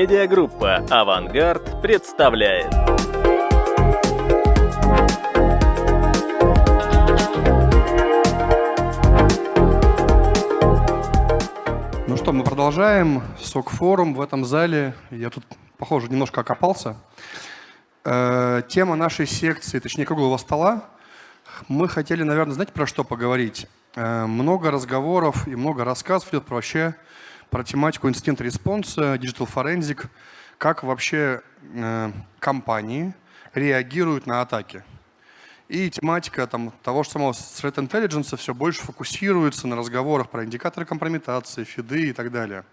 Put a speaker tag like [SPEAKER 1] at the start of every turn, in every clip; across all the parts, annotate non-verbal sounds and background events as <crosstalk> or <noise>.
[SPEAKER 1] Медиагруппа «Авангард» представляет.
[SPEAKER 2] Ну что, мы продолжаем. СОК-форум в этом зале. Я тут, похоже, немножко окопался. Э, тема нашей секции, точнее круглого стола, мы хотели, наверное, знаете, про что поговорить? Э, много разговоров и много рассказов идет про вообще про тематику incident response а, digital forensic, как вообще э, компании реагируют на атаки. И тематика там, того же самого threat intelligence все больше фокусируется на разговорах про индикаторы компрометации, фиды и так далее.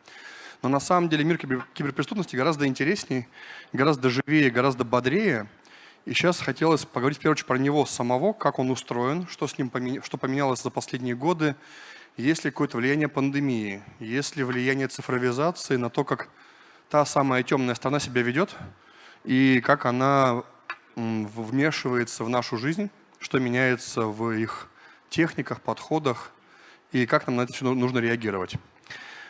[SPEAKER 2] Но на самом деле мир киберпреступности гораздо интереснее, гораздо живее, гораздо бодрее. И сейчас хотелось поговорить в первую очередь про него самого, как он устроен, что с ним поменя... что поменялось за последние годы, есть ли какое-то влияние пандемии, есть ли влияние цифровизации на то, как та самая темная сторона себя ведет и как она вмешивается в нашу жизнь, что меняется в их техниках, подходах и как нам на это все нужно реагировать.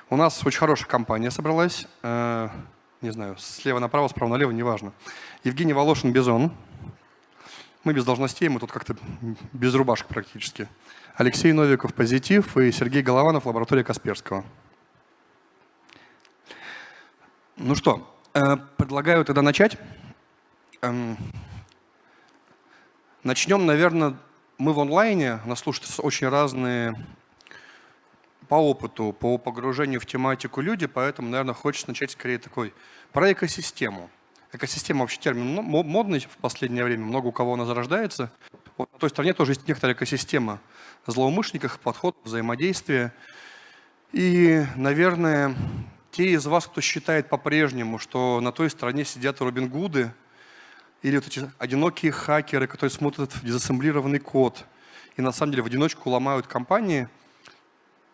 [SPEAKER 2] У нас очень хорошая компания собралась. Э, не знаю, слева направо, справа налево, неважно. Евгений Волошин, Бизон. Мы без должностей, мы тут как-то без рубашек практически. Алексей Новиков, Позитив и Сергей Голованов, лаборатория Касперского. Ну что, э, предлагаю тогда начать. Эм, начнем, наверное, мы в онлайне, нас слушают очень разные по опыту, по погружению в тематику люди, поэтому, наверное, хочется начать скорее такой про экосистему. Экосистема вообще термин модный в последнее время, много у кого она зарождается. Вот на той стороне тоже есть некоторая экосистема злоумышленников, подход, взаимодействия. И, наверное, те из вас, кто считает по-прежнему, что на той стороне сидят Робин Гуды, или вот эти одинокие хакеры, которые смотрят в дезассемблированный код и на самом деле в одиночку ломают компании –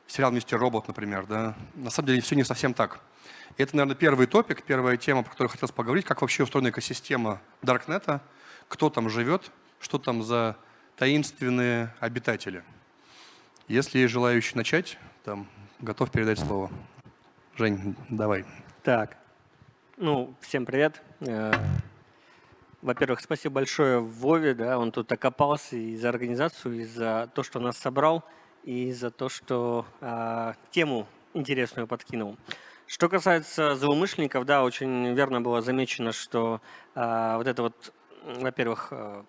[SPEAKER 2] сериал «Мистер Робот», например, да, на самом деле все не совсем так. И это, наверное, первый топик, первая тема, про которую хотелось поговорить, как вообще устроена экосистема Даркнета, кто там живет, что там за таинственные обитатели. Если есть желающий начать, там, готов передать слово. Жень, давай.
[SPEAKER 3] Так, ну, всем привет. Э, во-первых, спасибо большое Вове, да, он тут окопался и за организацию, и за то, что нас собрал и за то, что э, тему интересную подкинул. Что касается злоумышленников, да, очень верно было замечено, что э, вот это вот, во-первых, э,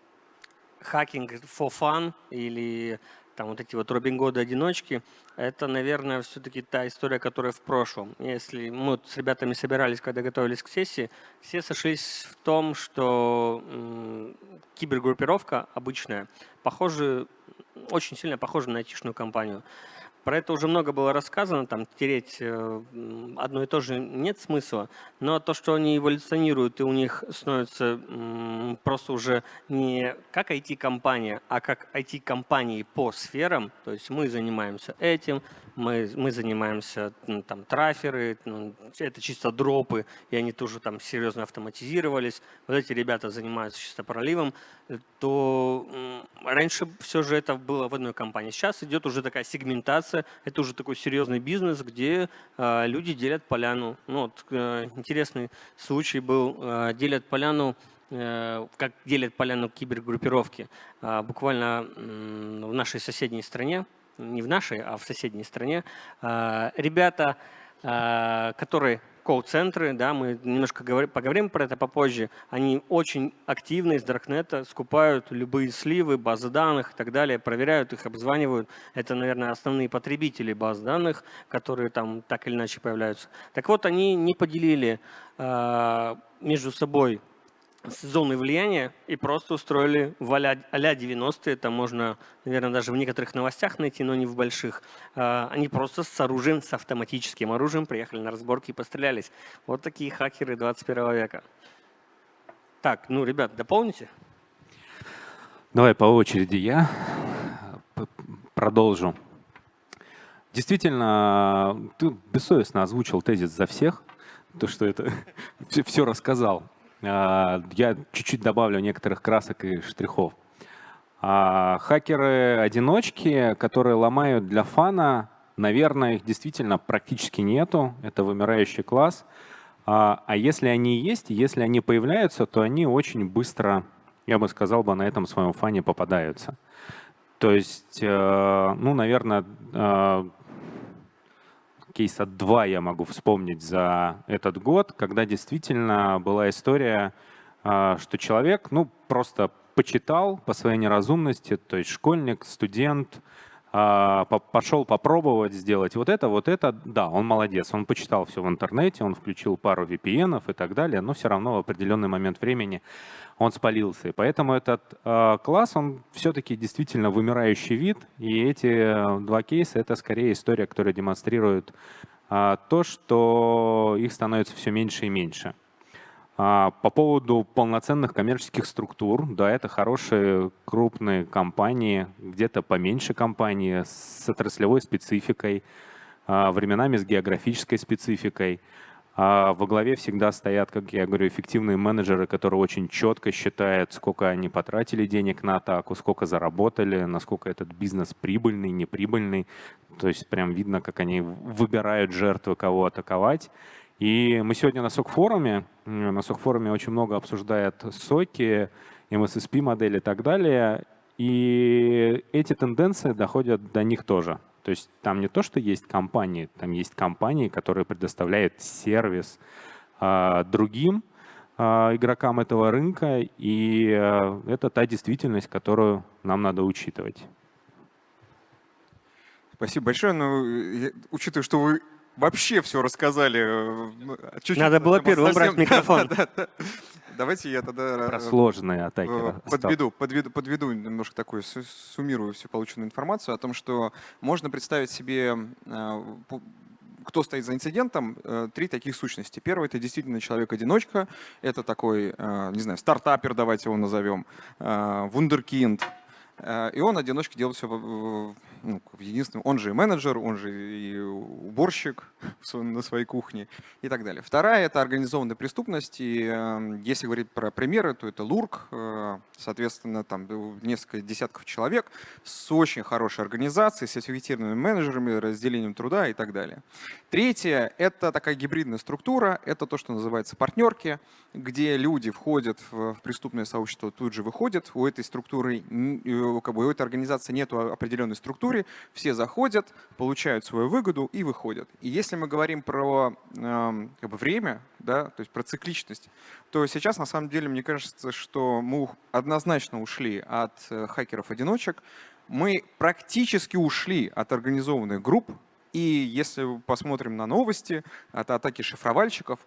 [SPEAKER 3] хакинг for fun или там вот эти вот Робин Годы одиночки, это, наверное, все-таки та история, которая в прошлом. Если мы вот с ребятами собирались, когда готовились к сессии, все сошлись в том, что кибергруппировка обычная, похоже, очень сильно похожа на айтишную компанию. Про это уже много было рассказано, там тереть э, одно и то же нет смысла, но то, что они эволюционируют и у них становится просто уже не как IT-компания, а как IT-компании по сферам, то есть мы занимаемся этим, мы, мы занимаемся ну, там траферы, ну, это чисто дропы, и они тоже там серьезно автоматизировались. Вот эти ребята занимаются чисто проливом, то раньше все же это было в одной компании. Сейчас идет уже такая сегментация, это уже такой серьезный бизнес, где э, люди делят поляну. Ну, вот, э, интересный случай был, э, делят поляну э, как делят поляну кибергруппировки. Э, буквально в нашей соседней стране не в нашей, а в соседней стране, а, ребята, а, которые колл-центры, да, мы немножко поговорим про это попозже, они очень активно из Даркнета скупают любые сливы, базы данных и так далее, проверяют их, обзванивают. Это, наверное, основные потребители баз данных, которые там так или иначе появляются. Так вот, они не поделили э, между собой зоны влияния и просто устроили в а-ля 90-е, это можно, наверное, даже в некоторых новостях найти, но не в больших. А, они просто с оружием, с автоматическим оружием приехали на разборки и пострелялись. Вот такие хакеры 21 века. Так, ну, ребят, дополните?
[SPEAKER 4] Давай по очереди я продолжу. Действительно, ты бессовестно озвучил тезис за всех, то, что это <laughs> все рассказал. А, я чуть-чуть добавлю некоторых красок и штрихов. А, хакеры-одиночки, которые ломают для фана, наверное, их действительно практически нету. Это вымирающий класс. А, а если они есть, если они появляются, то они очень быстро, я бы сказал бы, на этом своем фане попадаются. То есть, э, ну, наверное, э, кейса два я могу вспомнить за этот год, когда действительно была история, э, что человек, ну, просто почитал по своей неразумности, то есть школьник, студент, а, пошел попробовать сделать вот это, вот это, да, он молодец, он почитал все в интернете, он включил пару VPN и так далее, но все равно в определенный момент времени он спалился. И поэтому этот э, класс, он все-таки действительно вымирающий вид, и эти два кейса — это скорее история, которая демонстрирует э, то, что их становится все меньше и меньше. А, по поводу полноценных коммерческих структур, да, это хорошие крупные компании, где-то поменьше компании с отраслевой спецификой, а, временами с географической спецификой. А во главе всегда стоят, как я говорю, эффективные менеджеры, которые очень четко считают, сколько они потратили денег на атаку, сколько заработали, насколько этот бизнес прибыльный, неприбыльный. То есть прям видно, как они выбирают жертвы, кого атаковать. И мы сегодня на СОК-форуме, на СОК-форуме очень много обсуждают соки, MSSP-модели и так далее. И эти тенденции доходят до них тоже. То есть там не то, что есть компании, там есть компании, которые предоставляют сервис а, другим а, игрокам этого рынка, и а, это та действительность, которую нам надо учитывать.
[SPEAKER 5] Спасибо большое. Но ну, я, учитывая, что вы вообще все рассказали. Э,
[SPEAKER 3] Чуть -чуть Надо было первым совсем... брать <laughs> микрофон.
[SPEAKER 5] Давайте я тогда
[SPEAKER 4] Про сложные атаки.
[SPEAKER 5] Э, подведу, подведу, подведу немножко такую, суммирую всю полученную информацию о том, что можно представить себе э, кто стоит за инцидентом, три таких сущности. Первый — это действительно человек-одиночка, это такой, не знаю, стартапер, давайте его назовем, вундеркинд, и он одиночка делает все ну, единственным, он же и менеджер, он же и уборщик <laughs> на своей кухне и так далее. Вторая – это организованная преступность. И эм, если говорить про примеры, то это ЛУРК, э, соответственно, там несколько десятков человек с очень хорошей организацией, с эффективными менеджерами, разделением труда и так далее. Третье – это такая гибридная структура, это то, что называется партнерки, где люди входят в преступное сообщество, тут же выходят. У этой структуры, э, как бы у этой организации нет определенной структуры, все заходят, получают свою выгоду и выходят. И если мы говорим про э, как бы время, да, то есть про цикличность, то сейчас на самом деле мне кажется, что мы однозначно ушли от э, хакеров-одиночек, мы практически ушли от организованных групп, и если посмотрим на новости от атаки шифровальщиков,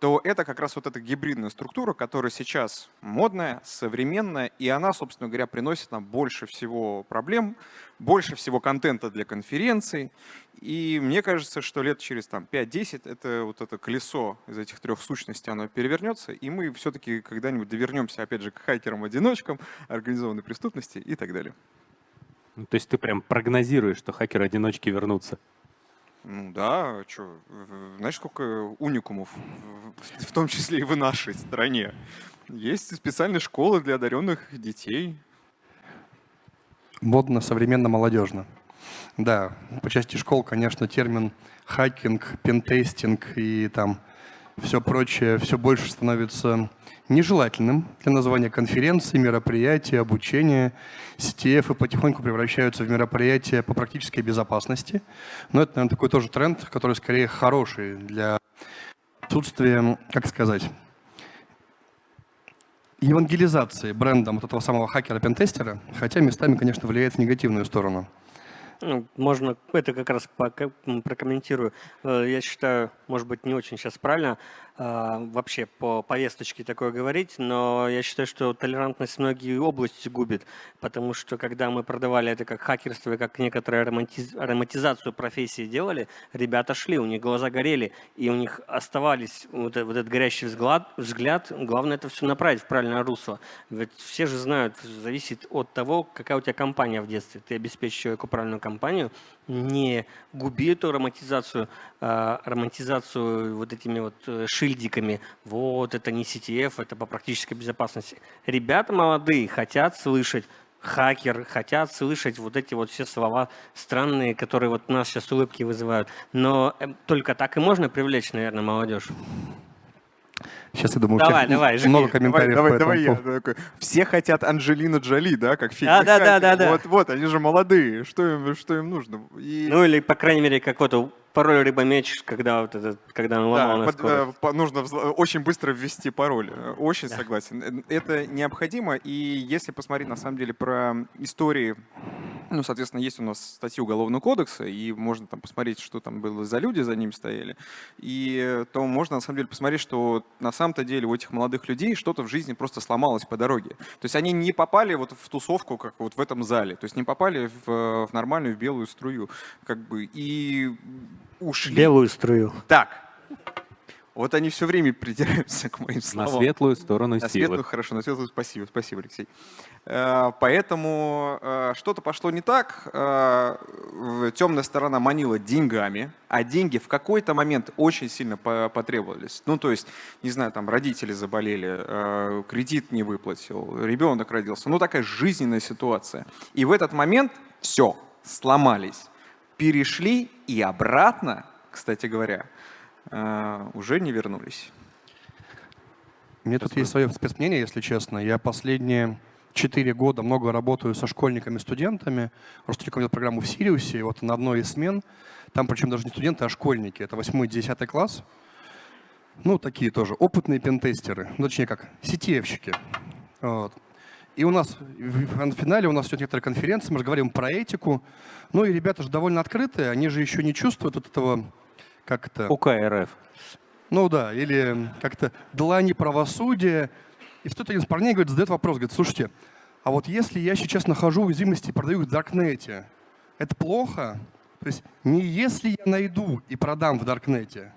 [SPEAKER 5] то это как раз вот эта гибридная структура, которая сейчас модная, современная, и она, собственно говоря, приносит нам больше всего проблем, больше всего контента для конференций. И мне кажется, что лет через там, 5-10 это вот это колесо из этих трех сущностей, оно перевернется, и мы все-таки когда-нибудь довернемся, опять же, к хакерам-одиночкам, организованной преступности и так далее.
[SPEAKER 4] То есть ты прям прогнозируешь, что хакеры-одиночки вернутся?
[SPEAKER 5] Ну да, что, знаешь, сколько уникумов, в том числе и в нашей стране. Есть специальные школы для одаренных детей.
[SPEAKER 2] Модно, современно, молодежно. Да, по части школ, конечно, термин хакинг, пентестинг и там все прочее все больше становится нежелательным для названия конференции, мероприятия, обучения. CTF потихоньку превращаются в мероприятия по практической безопасности. Но это, наверное, такой тоже тренд, который скорее хороший для отсутствия, как сказать, евангелизации брендом вот этого самого хакера-пентестера, хотя местами, конечно, влияет в негативную сторону.
[SPEAKER 3] Ну, можно это как раз прокомментирую. Э, я считаю, может быть, не очень сейчас правильно вообще по повесточке такое говорить, но я считаю, что толерантность многие области губит, потому что когда мы продавали это как хакерство и как некоторую ароматизацию профессии делали, ребята шли, у них глаза горели, и у них оставались вот, вот этот горящий взгляд, взгляд. Главное это все направить в правильное русло. Ведь все же знают, зависит от того, какая у тебя компания в детстве. Ты обеспечишь человеку правильную компанию, не губи эту романтизацию, а, романтизацию вот этими вот э, шильдиками. Вот, это не CTF, это по практической безопасности. Ребята молодые хотят слышать хакер, хотят слышать вот эти вот все слова странные, которые вот нас сейчас улыбки вызывают. Но э, только так и можно привлечь, наверное, молодежь.
[SPEAKER 2] Сейчас, я думаю,
[SPEAKER 3] Давай, давай, жги.
[SPEAKER 2] много комментариев
[SPEAKER 5] давай,
[SPEAKER 2] по этому
[SPEAKER 5] давай я. Все хотят Анджелину Джоли, да, как фильм.
[SPEAKER 3] Да, да, да, да, да.
[SPEAKER 5] Вот, вот, они же молодые. Что им, что им нужно? И,
[SPEAKER 3] Ну или, по крайней мере, как пароль рыба-меч, когда, вот этот, когда он
[SPEAKER 5] да,
[SPEAKER 3] ломал на
[SPEAKER 5] под- э, по- нужно взл- очень быстро ввести пароль. Э, Очень согласен. Э, Это необходимо. И если посмотреть, на самом деле, про истории, ну, соответственно, есть у нас статьи Уголовного кодекса, и можно там посмотреть, что там было за люди, за ними стояли. И э, то можно, на самом деле, посмотреть, что на самом-то деле у этих молодых людей что-то в жизни просто сломалось по дороге. То есть они не попали вот в тусовку, как вот в этом зале, то есть не попали в, э, в нормальную в белую струю, как бы, и ушли.
[SPEAKER 3] Белую струю.
[SPEAKER 5] Так. Вот они все время придираются к моим
[SPEAKER 4] На
[SPEAKER 5] словам.
[SPEAKER 4] светлую сторону
[SPEAKER 5] На
[SPEAKER 4] силы.
[SPEAKER 5] светлую, хорошо, на светлую спасибо, спасибо, Алексей. Э, Поэтому э, что-то пошло не так. э, Темная сторона манила деньгами, а деньги в какой-то момент очень сильно по- потребовались. Ну, то есть, не знаю, там родители заболели, кредит не выплатил, ребенок родился. Ну, такая жизненная ситуация. И в этот момент все, сломались, перешли и обратно, кстати говоря, э, уже не вернулись.
[SPEAKER 2] Мне тут есть свое спецмнение, если честно. Я последние четыре года много работаю со школьниками, студентами. Просто рекомендую программу в Сириусе. Вот на одной из смен, там причем даже не студенты, а школьники. Это 8-10 класс. Ну, такие тоже опытные пентестеры. Ну, точнее как, сетевщики. Вот. И у нас в финале у нас идет некоторая конференция, мы же говорим про этику. Ну и ребята же довольно открытые, они же еще не чувствуют вот этого, как это...
[SPEAKER 4] УК РФ.
[SPEAKER 2] Ну да, или как-то длани правосудия. И что-то один из парней говорит, задает вопрос, говорит, слушайте, а вот если я сейчас нахожу уязвимости и продаю их в Даркнете, это плохо? То есть не если я найду и продам в Даркнете,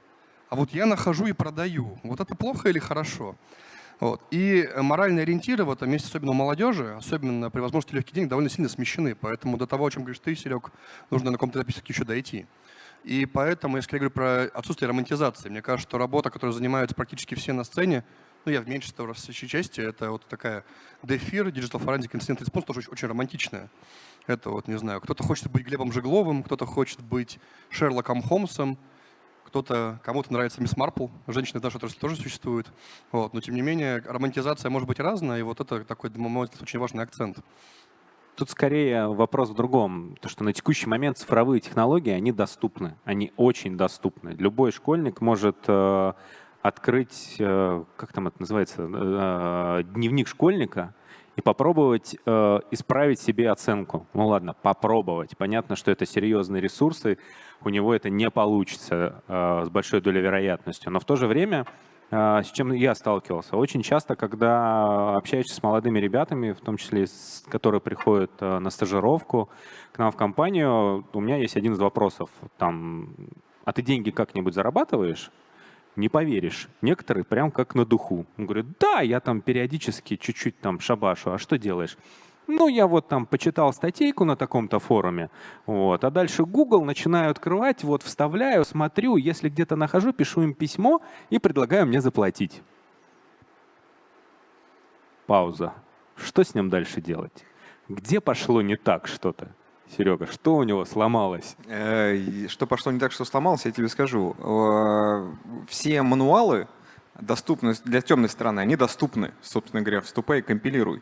[SPEAKER 2] а вот я нахожу и продаю. Вот это плохо или хорошо? Вот. И э, моральные ориентиры в этом месте, особенно у молодежи, особенно при возможности легких денег, довольно сильно смещены. Поэтому до того, о чем говоришь ты, Серег, нужно на каком-то этапе еще дойти. И поэтому, если я говорю про отсутствие романтизации, мне кажется, что работа, которой занимаются практически все на сцене, ну, я в меньшинстве растущей части, это вот такая DFIR, Digital Forensic Incident Response, тоже очень, очень романтичная. Это вот, не знаю, кто-то хочет быть Глебом Жегловым, кто-то хочет быть Шерлоком Холмсом, кто-то, кому-то нравится Мисс Марпл, женщины в нашей отрасли тоже существуют. Вот. Но, тем не менее, романтизация может быть разная, и вот это такой, на мой взгляд, очень важный акцент.
[SPEAKER 4] Тут скорее вопрос в другом. То, что на текущий момент цифровые технологии, они доступны. Они очень доступны. Любой школьник может э, открыть, э, как там это называется, э, дневник школьника и попробовать э, исправить себе оценку. Ну ладно, попробовать. Понятно, что это серьезные ресурсы, у него это не получится э, с большой долей вероятностью. Но в то же время а, с чем я сталкивался. Очень часто, когда общаешься с молодыми ребятами, в том числе, с, которые приходят а, на стажировку к нам в компанию, у меня есть один из вопросов. Там, а ты деньги как-нибудь зарабатываешь? Не поверишь. Некоторые прям как на духу. Он да, я там периодически чуть-чуть там шабашу. А что делаешь? Ну, я вот там почитал статейку на таком-то форуме, вот, а дальше Google начинаю открывать, вот, вставляю, смотрю, если где-то нахожу, пишу им письмо и предлагаю мне заплатить. Пауза. Что с ним дальше делать? Где пошло не так что-то? Серега, что у него сломалось?
[SPEAKER 5] Э, Что пошло не так, что сломалось, я тебе скажу. Все мануалы доступны для темной стороны, они доступны, собственно говоря, вступай и компилируй.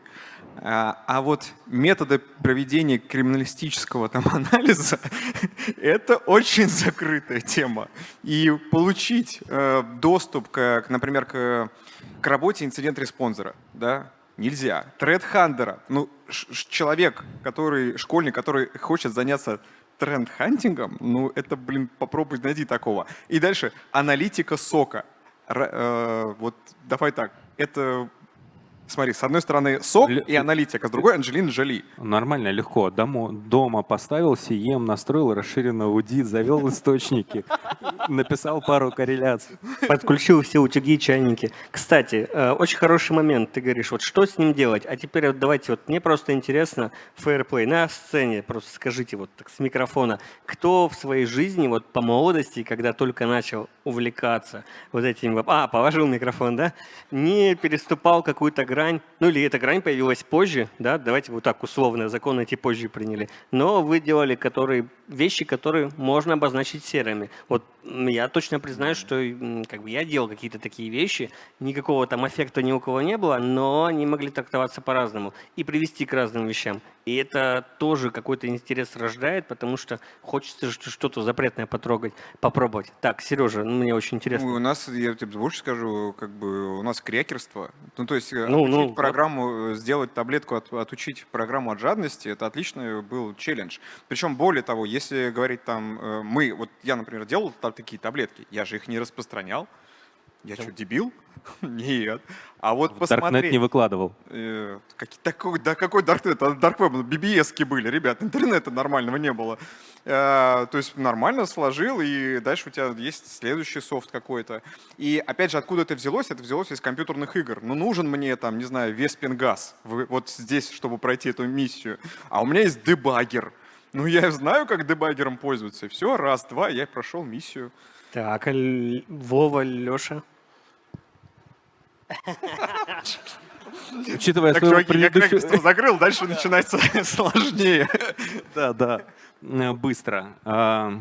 [SPEAKER 5] А а вот методы проведения криминалистического там <laughs> анализа — это очень закрытая тема. И получить э, доступ, к, например, к, к работе инцидент-респонзера, да, нельзя. Тред-хандера, ну, человек, который, школьник, который хочет заняться тренд-хантингом, ну, это, блин, попробуй найди такого. И дальше аналитика сока. Р- э, вот давай так, это, смотри, с одной стороны сок
[SPEAKER 4] Ле-
[SPEAKER 5] и аналитика, с другой Анджелина Джоли.
[SPEAKER 4] Нормально, легко. Дома, дома поставил CM, настроил расширенный аудит, завел источники, написал пару корреляций.
[SPEAKER 3] Подключил все утюги, чайники. Кстати, э, очень хороший момент. Ты говоришь, вот что с ним делать? А теперь вот давайте, вот мне просто интересно, фейерплей на сцене, просто скажите вот так с микрофона, кто в своей жизни вот по молодости, когда только начал увлекаться вот этим, а, положил микрофон, да, не переступал какую-то грань, ну или эта грань появилась позже, да, давайте вот так условно, закон эти позже приняли, но вы делали которые, вещи, которые можно обозначить серыми. Вот я точно признаю, что как бы я делал какие-то такие вещи, никакого там эффекта ни у кого не было, но они могли трактоваться по-разному и привести к разным вещам. И это тоже какой-то интерес рождает, потому что хочется что-то запретное потрогать, попробовать. Так, Сережа, ну, мне очень интересно.
[SPEAKER 5] Ну, у нас, я тебе больше скажу, как бы у нас крекерство. Ну, то есть э, ну, ну, программу, вот. Э, сделать таблетку, от, отучить программу от жадности, это отличный был челлендж. Причем, более того, если говорить там, э, мы, вот я, например, делал такие таблетки, я же их не распространял. Я что, дебил? <laughs> Нет. А вот
[SPEAKER 4] в
[SPEAKER 5] посмотреть...
[SPEAKER 4] Darknet не выкладывал.
[SPEAKER 5] Э, как, такой, да какой Darknet? А Darkweb, BBS были, ребят, интернета нормального не было. Э, то есть нормально сложил, и дальше у тебя есть следующий софт какой-то. И опять же, откуда это взялось? Это взялось из компьютерных игр. Ну, нужен мне там, не знаю, Веспингаз вот здесь, чтобы пройти эту миссию. А у меня есть дебагер. Ну, я знаю, как дебагером пользоваться. Все, раз, два, я прошел миссию.
[SPEAKER 3] Так, а Вова, Леша?
[SPEAKER 5] Учитывая так, свою чуваки, предыдущую... я закрыл, дальше <laughs> начинается <laughs> сложнее.
[SPEAKER 4] Да, да, э, быстро. А,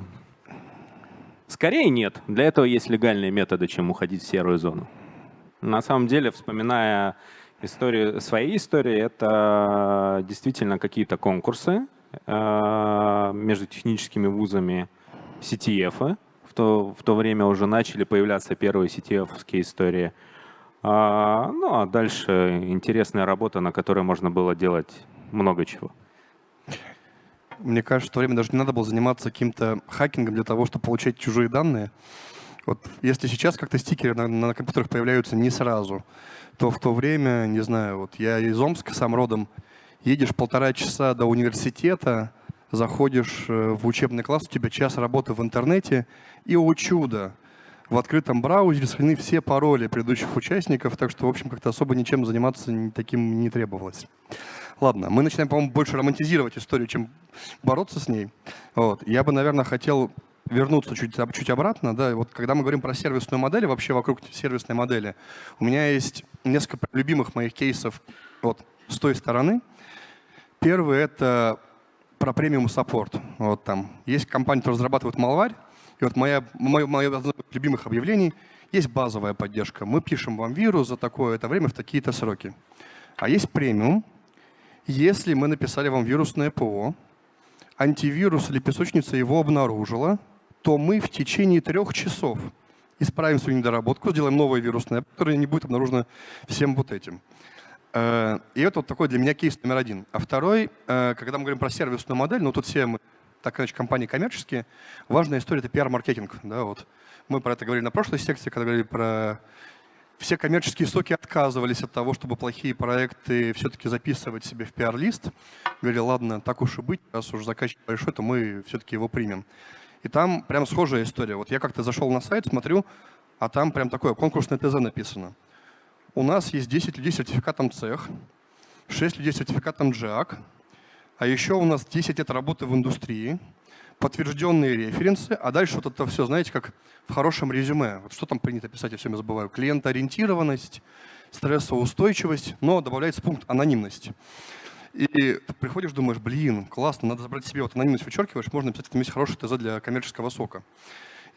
[SPEAKER 4] скорее нет. Для этого есть легальные методы, чем уходить в серую зону. На самом деле, вспоминая историю, свои истории, это действительно какие-то конкурсы э, между техническими вузами CTF. В то, в то время уже начали появляться первые CTF-ские истории – а, ну а дальше интересная работа, на которой можно было делать много чего.
[SPEAKER 2] Мне кажется, в то время даже не надо было заниматься каким-то хакингом для того, чтобы получать чужие данные. Вот если сейчас как-то стикеры на, на компьютерах появляются не сразу, то в то время, не знаю, вот я из Омска сам родом, едешь полтора часа до университета, заходишь э, в учебный класс, у тебя час работы в интернете, и, о чудо, в открытом браузере сохранены все пароли предыдущих участников, так что, в общем, как-то особо ничем заниматься таким не требовалось. Ладно, мы начинаем, по-моему, больше романтизировать историю, чем бороться с ней. Вот. Я бы, наверное, хотел вернуться чуть, чуть обратно. Да, вот когда мы говорим про сервисную модель, вообще вокруг сервисной модели, у меня есть несколько любимых моих кейсов вот, с той стороны. Первый — это про премиум саппорт. Вот там есть компания, которая разрабатывает малварь, и вот моя, мое, мое одно из любимых объявлений есть базовая поддержка. Мы пишем вам вирус за такое-то время в такие-то сроки. А есть премиум. Если мы написали вам вирусное ПО, антивирус или песочница его обнаружила, то мы в течение трех часов исправим свою недоработку, сделаем новое вирусное, которое не будет обнаружено всем вот этим. Э, и это вот такой для меня кейс номер один. А второй, э, когда мы говорим про сервисную модель, ну тут все мы так иначе компании коммерческие, важная история — это пиар-маркетинг. Да, вот. Мы про это говорили на прошлой секции, когда говорили про... Все коммерческие соки отказывались от того, чтобы плохие проекты все-таки записывать себе в пиар-лист. Говорили, ладно, так уж и быть, раз уж заказчик большой, то мы все-таки его примем. И там прям схожая история. Вот я как-то зашел на сайт, смотрю, а там прям такое конкурсное ТЗ написано. У нас есть 10 людей с сертификатом цех, 6 людей с сертификатом JAC, а еще у нас 10 лет работы в индустрии, подтвержденные референсы, а дальше вот это все, знаете, как в хорошем резюме. Вот что там принято писать, я все время забываю. Клиентоориентированность, стрессоустойчивость, но добавляется пункт анонимность. И ты приходишь, думаешь, блин, классно, надо забрать себе, вот анонимность вычеркиваешь, можно написать, что есть хороший ТЗ для коммерческого сока.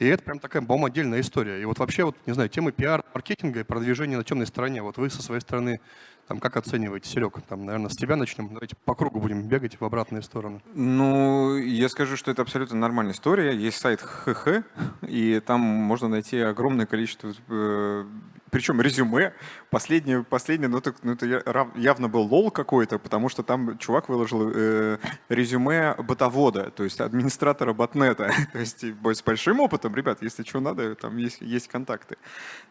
[SPEAKER 2] И это прям такая, по отдельная история. И вот вообще, вот, не знаю, темы пиар, маркетинга и продвижения на темной стороне, вот вы со своей стороны там как оцениваете, Серег? Там, наверное, с тебя начнем. Давайте по кругу будем бегать в обратную сторону.
[SPEAKER 5] Ну, я скажу, что это абсолютно нормальная история. Есть сайт ХХ, и там можно найти огромное количество э, причем резюме, последнее, последнее ну, это, ну, это явно был лол какой-то, потому что там чувак выложил э, резюме ботовода, то есть администратора ботнета, <laughs> то есть с большим опытом, ребят, если что надо, там есть, есть контакты.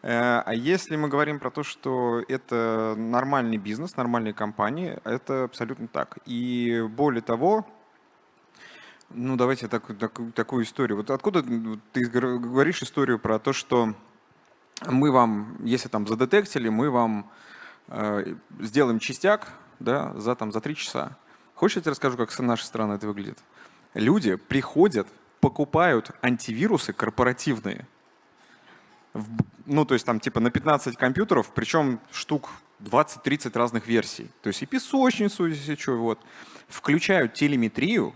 [SPEAKER 5] Э, а если мы говорим про то, что это нормальный бизнес, нормальные компании, это абсолютно так. И более того, ну, давайте так, так, такую историю. Вот откуда ты говоришь историю про то, что мы вам, если там задетектили, мы вам э, сделаем частяк да, за, там, за три часа. Хочешь, я тебе расскажу, как с нашей стороны это выглядит? Люди приходят, покупают антивирусы корпоративные. ну, то есть там типа на 15 компьютеров, причем штук 20-30 разных версий. То есть и песочницу, если что, вот. Включают телеметрию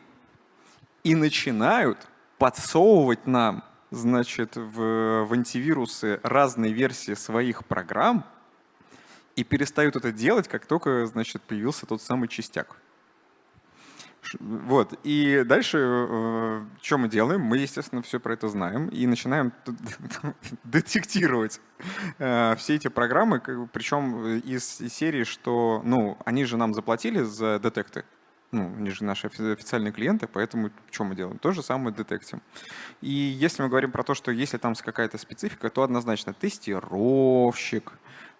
[SPEAKER 5] и начинают подсовывать нам, значит, в, в антивирусы разные версии своих программ и перестают это делать, как только, значит, появился тот самый частяк. Вот. И дальше, э, что мы делаем? Мы, естественно, все про это знаем и начинаем <laughs> детектировать э, все эти программы, причем из серии, что, ну, они же нам заплатили за детекты, ну, они же наши официальные клиенты, поэтому что мы делаем? То же самое детектим. И если мы говорим про то, что если там какая-то специфика, то однозначно тестировщик,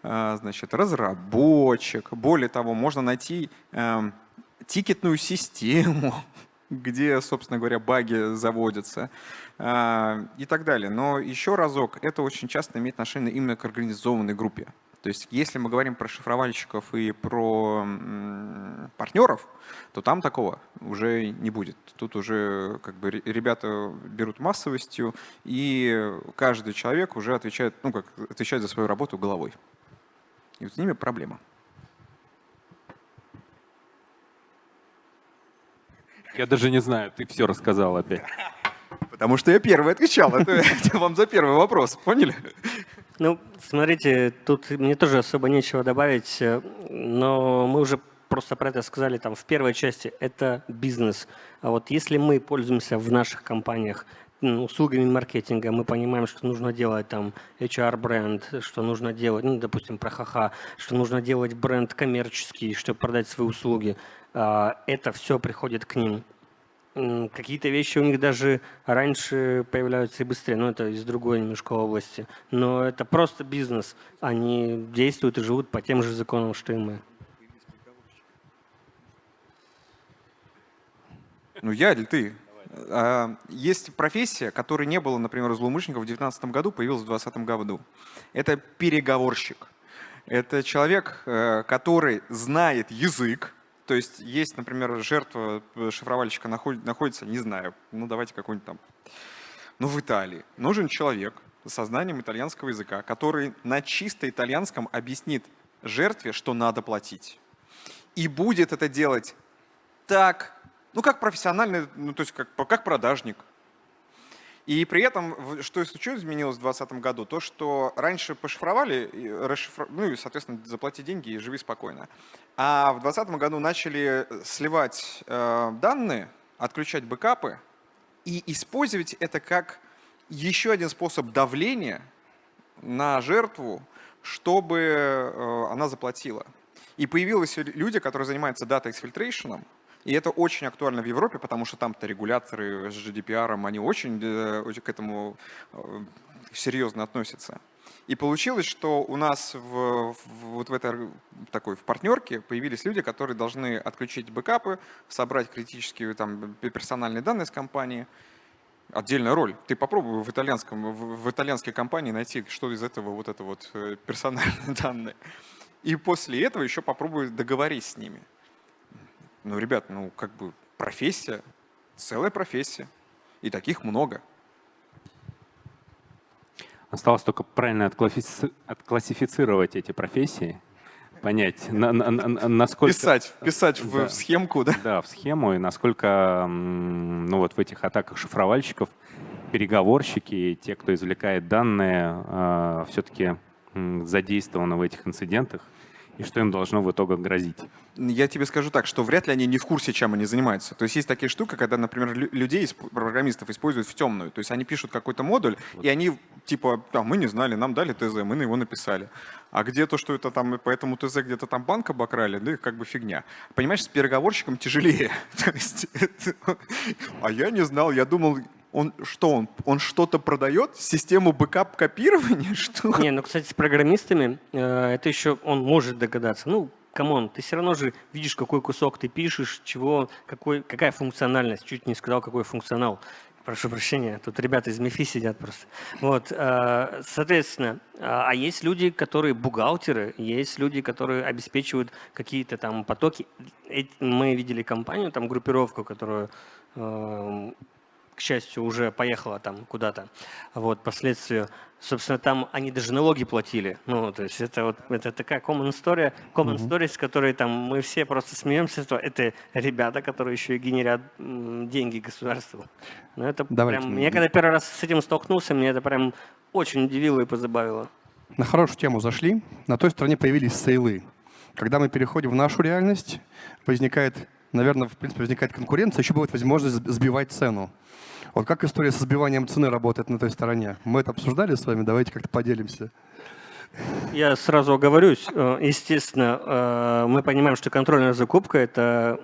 [SPEAKER 5] э, значит, разработчик. Более того, можно найти эм, тикетную систему, <laughs> где, собственно говоря, баги заводятся а, и так далее. Но еще разок, это очень часто имеет отношение именно к организованной группе. То есть если мы говорим про шифровальщиков и про партнеров, то там такого уже не будет. Тут уже как бы ребята берут массовостью, и каждый человек уже отвечает, ну, как, отвечает за свою работу головой. И вот с ними проблема.
[SPEAKER 4] Я даже не знаю, ты все рассказал опять.
[SPEAKER 5] Потому что я первый отвечал. <laughs> Это вам за первый вопрос, поняли?
[SPEAKER 3] Ну, смотрите, тут мне тоже особо нечего добавить, э, но мы уже просто про это сказали там в первой части. Это бизнес. А вот если мы пользуемся в наших компаниях услугами маркетинга, мы понимаем, что нужно делать там HR-бренд, что нужно делать, ну, допустим, про ха-ха, что нужно делать бренд коммерческий, чтобы продать свои услуги. А, это все приходит к ним. Какие-то вещи у них даже раньше появляются и быстрее, но это из другой немножко области. Но это просто бизнес. Они действуют и живут по тем же законам, что и мы.
[SPEAKER 5] Ну я или ты? А, есть профессия, которой не было, например, у злоумышленников в 2019 году, появилась в 2020 году. Это переговорщик. Это человек, э, который знает язык, то есть есть, например, жертва э, шифровальщика находится, не знаю, ну давайте какой-нибудь там, ну в Италии. Нужен человек с знанием итальянского языка, который на чисто итальянском объяснит жертве, что надо платить. И будет это делать так, ну как профессиональный, ну то есть как, как продажник. И при этом, что еще изменилось в 2020 году, то, что раньше пошифровали, расшифр... ну и, соответственно, заплати деньги и живи спокойно. А в 2020 году начали сливать э, данные, отключать бэкапы и использовать это как еще один способ давления на жертву, чтобы э, она заплатила. И появились люди, которые занимаются дата-эксфильтрейшеном, и это очень актуально в Европе, потому что там-то регуляторы с GDPR, они очень, э, очень к этому э, серьезно относятся. И получилось, что у нас в, в, вот в этой такой в партнерке появились люди, которые должны отключить бэкапы, собрать критические там, персональные данные с компании. Отдельная роль. Ты попробуй в, итальянском, в, в итальянской компании найти, что из этого вот это вот э, персональные <laughs> данные. И после этого еще попробуй договориться с ними. Ну, ребят, ну, как бы профессия, целая профессия. И таких много.
[SPEAKER 4] Осталось только правильно отклассифицировать эти профессии, понять, на, на, на, насколько...
[SPEAKER 5] Писать, писать в, в схемку, да?
[SPEAKER 4] Да, в схему, и насколько ну, вот в этих атаках шифровальщиков переговорщики, те, кто извлекает данные, э, все-таки задействованы в этих инцидентах, и что им должно в итоге грозить?
[SPEAKER 5] Я тебе скажу так, что вряд ли они не в курсе, чем они занимаются. То есть есть такие штуки, когда, например, людей, программистов используют в темную. То есть они пишут какой-то модуль, вот. и они типа, а, мы не знали, нам дали ТЗ, мы на его написали. А где то, что это там, по этому ТЗ где-то там банк обокрали, да, как бы фигня. Понимаешь, с переговорщиком тяжелее. <laughs> А я не знал, я думал, он что, он, он что-то продает? Систему бэкап-копирования? <laughs> Что?
[SPEAKER 3] Не, ну, кстати, с программистами э, это еще он может догадаться. Ну, come on, ты все равно же видишь, какой кусок ты пишешь, чего, какой, какая функциональность. Чуть не сказал, какой функционал. Прошу прощения, тут ребята из МИФИ сидят просто. Вот, э, соответственно, а, а есть люди, которые бухгалтеры, есть люди, которые обеспечивают какие-то там потоки. Мы видели компанию, там группировку, которую э, к счастью, уже поехала там куда-то, вот, последствию. Собственно, там они даже налоги платили. Ну, то есть это вот это такая common story, common mm-hmm. story, с которой там мы все просто смеемся. Что это ребята, которые еще и генерят деньги государству. Ну, это Давайте. прям, я когда первый раз с этим столкнулся, мне это прям очень удивило и позабавило.
[SPEAKER 2] На хорошую тему зашли. На той стороне появились сейлы. Когда мы переходим в нашу реальность, возникает, наверное, в принципе, возникает конкуренция, еще будет возможность сбивать цену. Вот как история со сбиванием цены работает на той стороне? Мы это обсуждали с вами, давайте как-то поделимся.
[SPEAKER 3] Я сразу оговорюсь. Э, естественно, э, мы понимаем, что контрольная закупка – это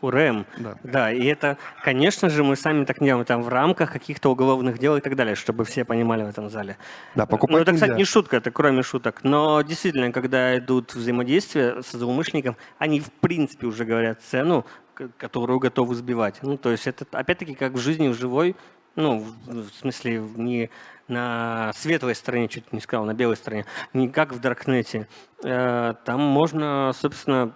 [SPEAKER 3] УРМ. Да. да, и это, конечно же, мы сами так не делаем там в рамках каких-то уголовных дел и так далее, чтобы все понимали в этом зале.
[SPEAKER 2] Да, покупать
[SPEAKER 3] Ну, это, кстати, нельзя. не шутка, это кроме шуток. Но действительно, когда идут взаимодействия с злоумышленником, они в принципе уже говорят цену, которую готовы сбивать. Ну, то есть это опять-таки как в жизни, в живой, ну, в смысле, не на светлой стороне, чуть не сказал, на белой стороне, не как в Даркнете. Э, там можно, собственно,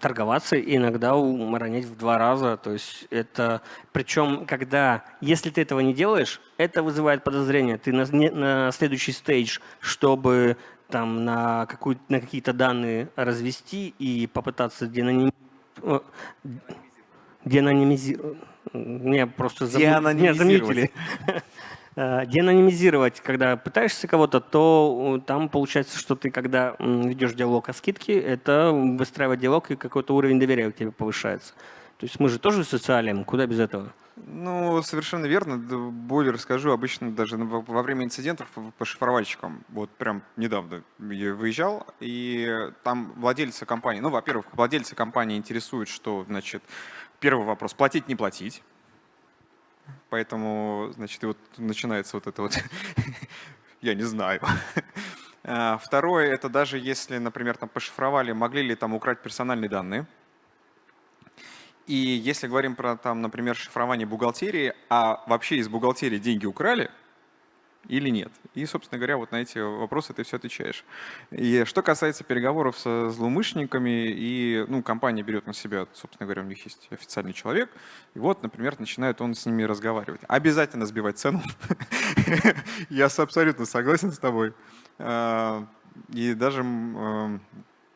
[SPEAKER 3] торговаться и иногда умаронять в два раза. То есть это, причем, когда, если ты этого не делаешь, это вызывает подозрение. Ты на, на следующий стейдж, чтобы там на, какую, на какие-то данные развести и попытаться денонимизировать деанонимизировать. Мне просто заб... Меня заметили. <laughs> Э, деанонимизировать, когда пытаешься кого-то, то там получается, что ты, когда ведешь диалог о скидке, это выстраивать диалог, и какой-то уровень доверия у тебя повышается. То есть мы же тоже социалим, куда без этого?
[SPEAKER 5] Ну, совершенно верно. Более расскажу, обычно даже во время инцидентов по шифровальщикам, вот прям недавно я выезжал, и там владельцы компании, ну, во-первых, владельцы компании интересуют, что, значит, первый вопрос, платить, не платить. Поэтому, значит, и вот начинается вот это вот, <laughs> я не знаю. <laughs> А, второе, это даже если, например, там пошифровали, могли ли там украть персональные данные. И если говорим про, там, например, шифрование бухгалтерии, а вообще из бухгалтерии деньги украли или нет? И, собственно говоря, вот на эти вопросы ты все отвечаешь. И что касается переговоров со злоумышленниками, и ну, компания берет на себя, собственно говоря, у них есть официальный человек, и вот, например, начинает он с ними разговаривать. Обязательно сбивать цену. <laughs> Я абсолютно согласен с тобой. А, и даже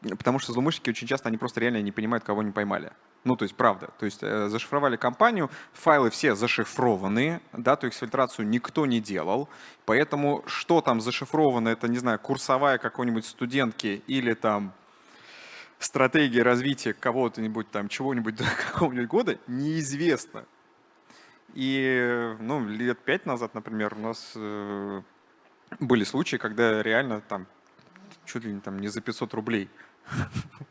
[SPEAKER 5] потому что злоумышленники очень часто, они просто реально не понимают, кого они поймали. Ну, то есть, правда. То есть, э, зашифровали компанию, файлы все зашифрованы, да, то есть фильтрацию никто не делал. Поэтому, что там зашифровано, это, не знаю, курсовая какой-нибудь студентки или там стратегия развития кого-то-нибудь там, чего-нибудь <laughs> до какого-нибудь года, неизвестно. И, ну, лет пять назад, например, у нас э, были случаи, когда реально там чуть ли не, там, не за 500 рублей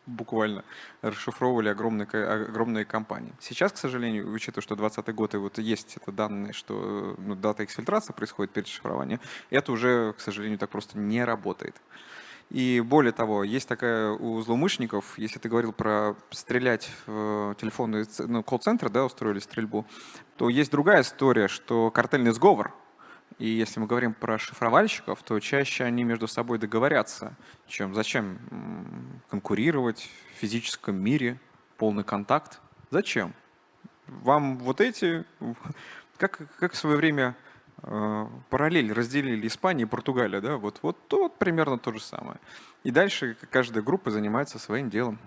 [SPEAKER 5] буквально расшифровывали огромные, огромные компании. Сейчас, к сожалению, учитывая, что 2020 год и вот есть это данные, что ну, дата эксфильтрации происходит перед шифрованием, это уже, к сожалению, так просто не работает. И более того, есть такая у злоумышленников, если ты говорил про стрелять в телефонные ну, колл-центры, да, устроили стрельбу, то есть другая история, что картельный сговор – и если мы говорим про шифровальщиков, то чаще они между собой договорятся, чем зачем конкурировать в физическом мире, полный контакт. Зачем? Вам вот эти, как, как в свое время э, параллель разделили Испания и Португалия, да, вот, вот, вот примерно то же самое. И дальше каждая группа занимается своим делом.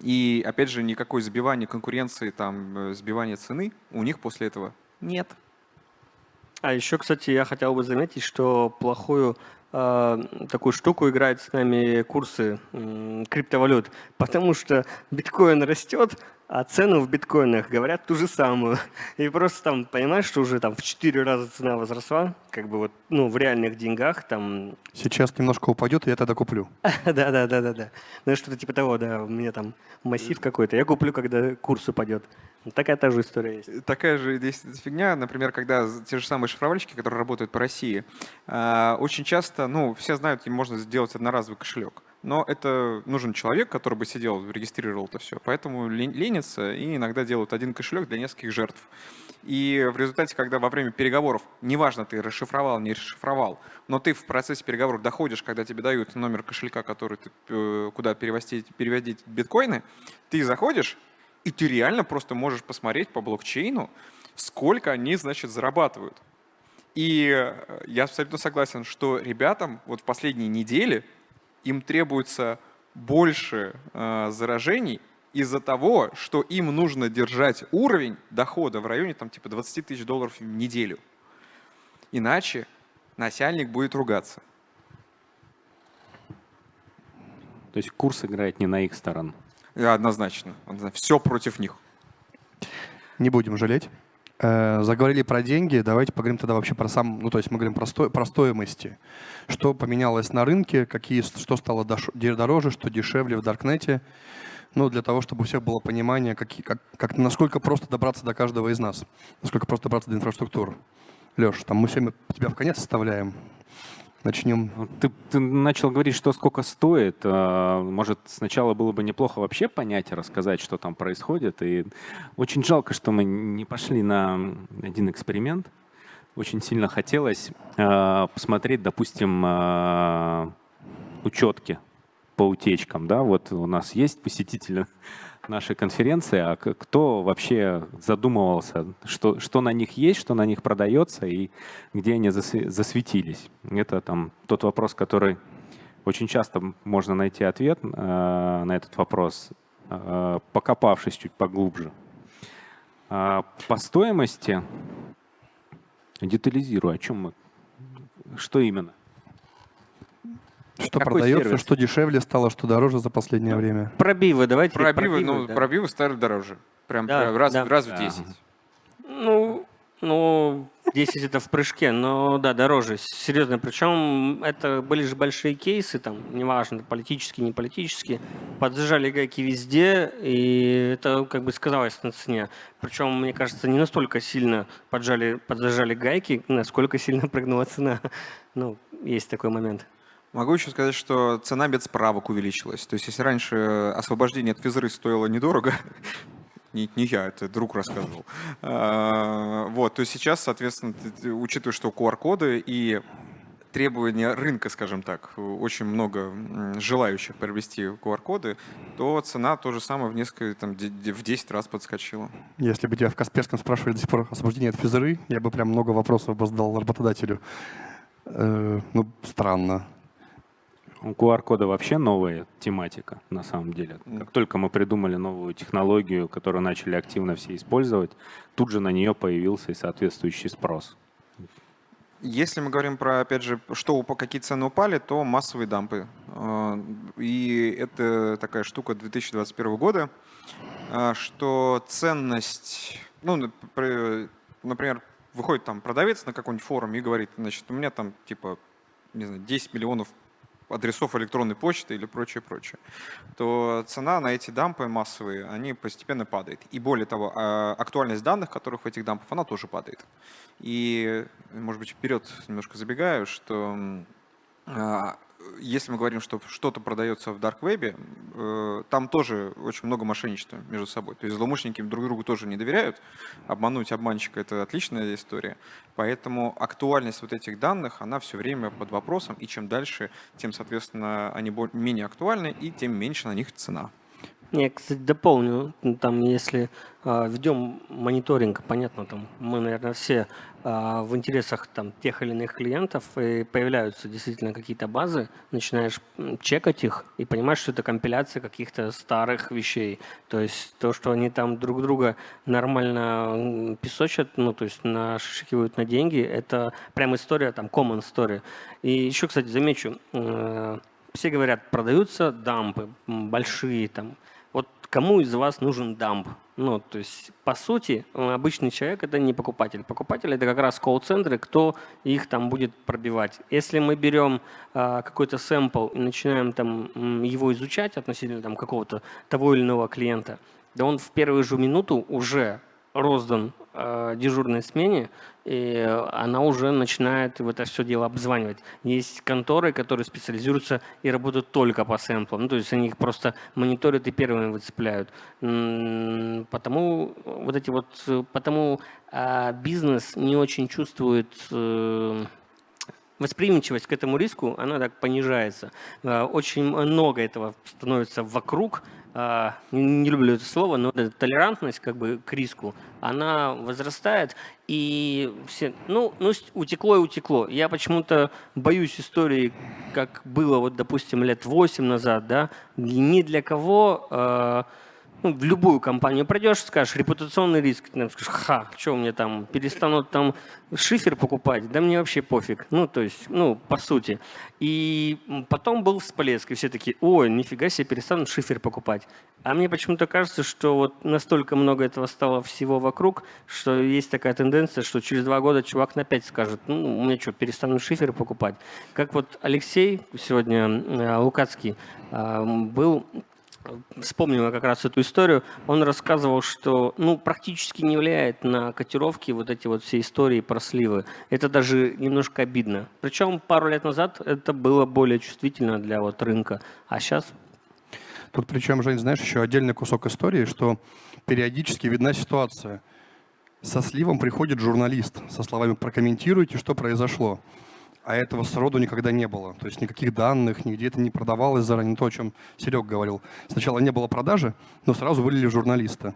[SPEAKER 5] И опять же, никакой сбивания конкуренции, там, э, сбивания цены у них после этого нет.
[SPEAKER 3] А еще, кстати, я хотел бы заметить, что плохую э, такую штуку играют с нами курсы э, криптовалют, потому что биткоин растет, а цену в биткоинах говорят ту же самую. И просто там понимаешь, что уже там в 4 раза цена возросла, как бы вот, ну, в реальных деньгах там...
[SPEAKER 2] Сейчас немножко упадет, и я тогда куплю. <laughs>
[SPEAKER 3] Да-да-да-да-да. Ну, что-то типа того, да, у меня там массив какой-то. Я куплю, когда курс упадет. Такая та же история есть.
[SPEAKER 5] Такая же здесь фигня, например, когда те же самые шифровальщики, которые работают по России, а, очень часто, ну, все знают, им можно сделать одноразовый кошелек но это нужен человек, который бы сидел, регистрировал это все. Поэтому ленятся и иногда делают один кошелек для нескольких жертв. И в результате, когда во время переговоров, неважно, ты расшифровал, не расшифровал, но ты в процессе переговоров доходишь, когда тебе дают номер кошелька, который ты, э, куда переводить, переводить биткоины, ты заходишь, и ты реально просто можешь посмотреть по блокчейну, сколько они, значит, зарабатывают. И э, я абсолютно согласен, что ребятам вот в последние недели им требуется больше э, заражений из-за того, что им нужно держать уровень дохода в районе там, типа 20 тысяч долларов в неделю. Иначе начальник будет ругаться.
[SPEAKER 4] То есть курс играет не на их сторону.
[SPEAKER 5] Однозначно. Все против них.
[SPEAKER 2] Не будем жалеть. Э, заговорили про деньги, давайте поговорим тогда вообще про сам, ну то есть мы говорим про, сто, про стоимости. Что поменялось на рынке, какие, что стало дороже, что дешевле в Даркнете. Ну, для того, чтобы у всех было понимание, как, как, как, насколько просто добраться до каждого из нас, насколько просто добраться до инфраструктуры. Леш, там мы все тебя в конец оставляем. Начнем.
[SPEAKER 4] Ты, ты начал говорить, что сколько стоит. А, может, сначала было бы неплохо вообще понять и рассказать, что там происходит. И очень жалко, что мы не пошли на один эксперимент. Очень сильно хотелось а, посмотреть, допустим, а, учетки по утечкам. Да? Вот у нас есть посетители нашей конференции, а кто вообще задумывался, что, что на них есть, что на них продается и где они засветились. Это там тот вопрос, который очень часто можно найти ответ э, на этот вопрос, э, покопавшись чуть поглубже. Э, по стоимости, детализирую, о чем мы, что именно?
[SPEAKER 2] Что Какой продается, сервис? что дешевле стало, что дороже за последнее ну, время?
[SPEAKER 3] Пробивы, давайте.
[SPEAKER 5] Пробивы, пробивы ну, да. пробивы стали дороже. Прям да, раз, да. раз в 10.
[SPEAKER 3] Ну, ну, 10 это в прыжке, но да, дороже, серьезно. Причем это были же большие кейсы, там, неважно, политические, не политические. Подзажали гайки везде, и это как бы сказалось на цене. Причем, мне кажется, не настолько сильно поджали, подзажали гайки, насколько сильно прыгнула цена. <laughs> Ну, есть такой момент.
[SPEAKER 5] Могу еще сказать, что цена без справок увеличилась. То есть если раньше освобождение от физры стоило недорого, <laughs> не, не я, это друг рассказывал. А, вот, то сейчас, соответственно, учитывая, что QR-коды и требования рынка, скажем так, очень много желающих приобрести QR-коды, то цена то же самое в несколько, там, в 10 раз подскочила.
[SPEAKER 2] Если бы тебя в Касперском спрашивали до сих пор освобождение от физры, я бы прям много вопросов бы задал работодателю. Э, ну, странно.
[SPEAKER 4] У QR-кода вообще новая тематика, на самом деле. Как только мы придумали новую технологию, которую начали активно все использовать, тут же на нее появился и соответствующий спрос.
[SPEAKER 5] Если мы говорим про, опять же, что какие цены упали, то массовые дампы. А, и это такая штука 2021 года, а, что ценность, ну, например, выходит там продавец на какой-нибудь форум и говорит, значит, у меня там типа, не знаю, 10 миллионов адресов электронной почты или прочее, прочее, то цена на эти дампы массовые, они постепенно падает. И более того, а, актуальность данных, которых в этих дампах, она тоже падает. И, может быть, вперед немножко забегаю, что а, если мы говорим, что что-то продается в Web, э, там тоже очень много мошенничества между собой. То есть злоумышленники друг другу тоже не доверяют. Обмануть обманщика – это отличная история. Поэтому актуальность вот этих данных, она все время под вопросом. И чем дальше, тем, соответственно, они менее актуальны, и тем меньше на них цена.
[SPEAKER 3] Я, кстати, дополню, там, если э, а, ведем мониторинг, понятно, там, мы, наверное, все э, в интересах там, тех или иных клиентов, и появляются действительно какие-то базы, начинаешь чекать их и понимаешь, что это компиляция каких-то старых вещей. То есть то, что они там друг друга нормально песочат, ну, то есть нашикивают на деньги, это прям история, там, common story. И еще, кстати, замечу, э, все говорят, продаются дампы большие, там, кому из вас нужен дамп? Ну, то есть, по сути, обычный человек – это не покупатель. Покупатель – это как раз колл-центры, кто их там будет пробивать. Если мы берем а, какой-то сэмпл и начинаем там его изучать относительно там, какого-то того или иного клиента, да он в первую же минуту уже роздан э, дежурной смене, и она уже начинает в это все дело обзванивать. Есть конторы, которые специализируются и работают только по сэмплам. Ну, то есть они их просто мониторят и первыми выцепляют. Потому вот эти вот, потому э, бизнес не очень чувствует э, восприимчивость к этому риску, она так понижается. Э, очень много этого становится вокруг, а, не, люблю это слово, но толерантность как бы к риску, она возрастает, и все, ну, ну, утекло и утекло. Я почему-то боюсь истории, как было, вот, допустим, лет 8 назад, да, ни для кого э, ну, в любую компанию пройдешь, скажешь, репутационный риск, ты скажешь, ха, что мне там, перестанут там шифер покупать, да мне вообще пофиг, ну, то есть, ну, по сути. И потом был всплеск, и все такие, ой, нифига себе, перестанут шифер покупать. А мне почему-то кажется, что вот настолько много этого стало всего вокруг, что есть такая тенденция, что через два года чувак на пять скажет, ну, меня что, перестанут шиферы покупать. Как вот Алексей сегодня, э, Лукацкий, э, был вспомнил как раз эту историю, он рассказывал, что ну, практически не влияет на котировки вот эти вот все истории про сливы. Это даже немножко обидно. Причем пару лет назад это было более чувствительно для вот рынка, а сейчас...
[SPEAKER 2] Тут причем, Жень, знаешь, еще отдельный кусок истории, что периодически видна ситуация. Со сливом приходит журналист со словами «прокомментируйте, что произошло» а этого сроду никогда не было. То есть никаких данных, нигде это не продавалось заранее, то, о чем Серег говорил. Сначала не было продажи, но сразу вылили журналиста.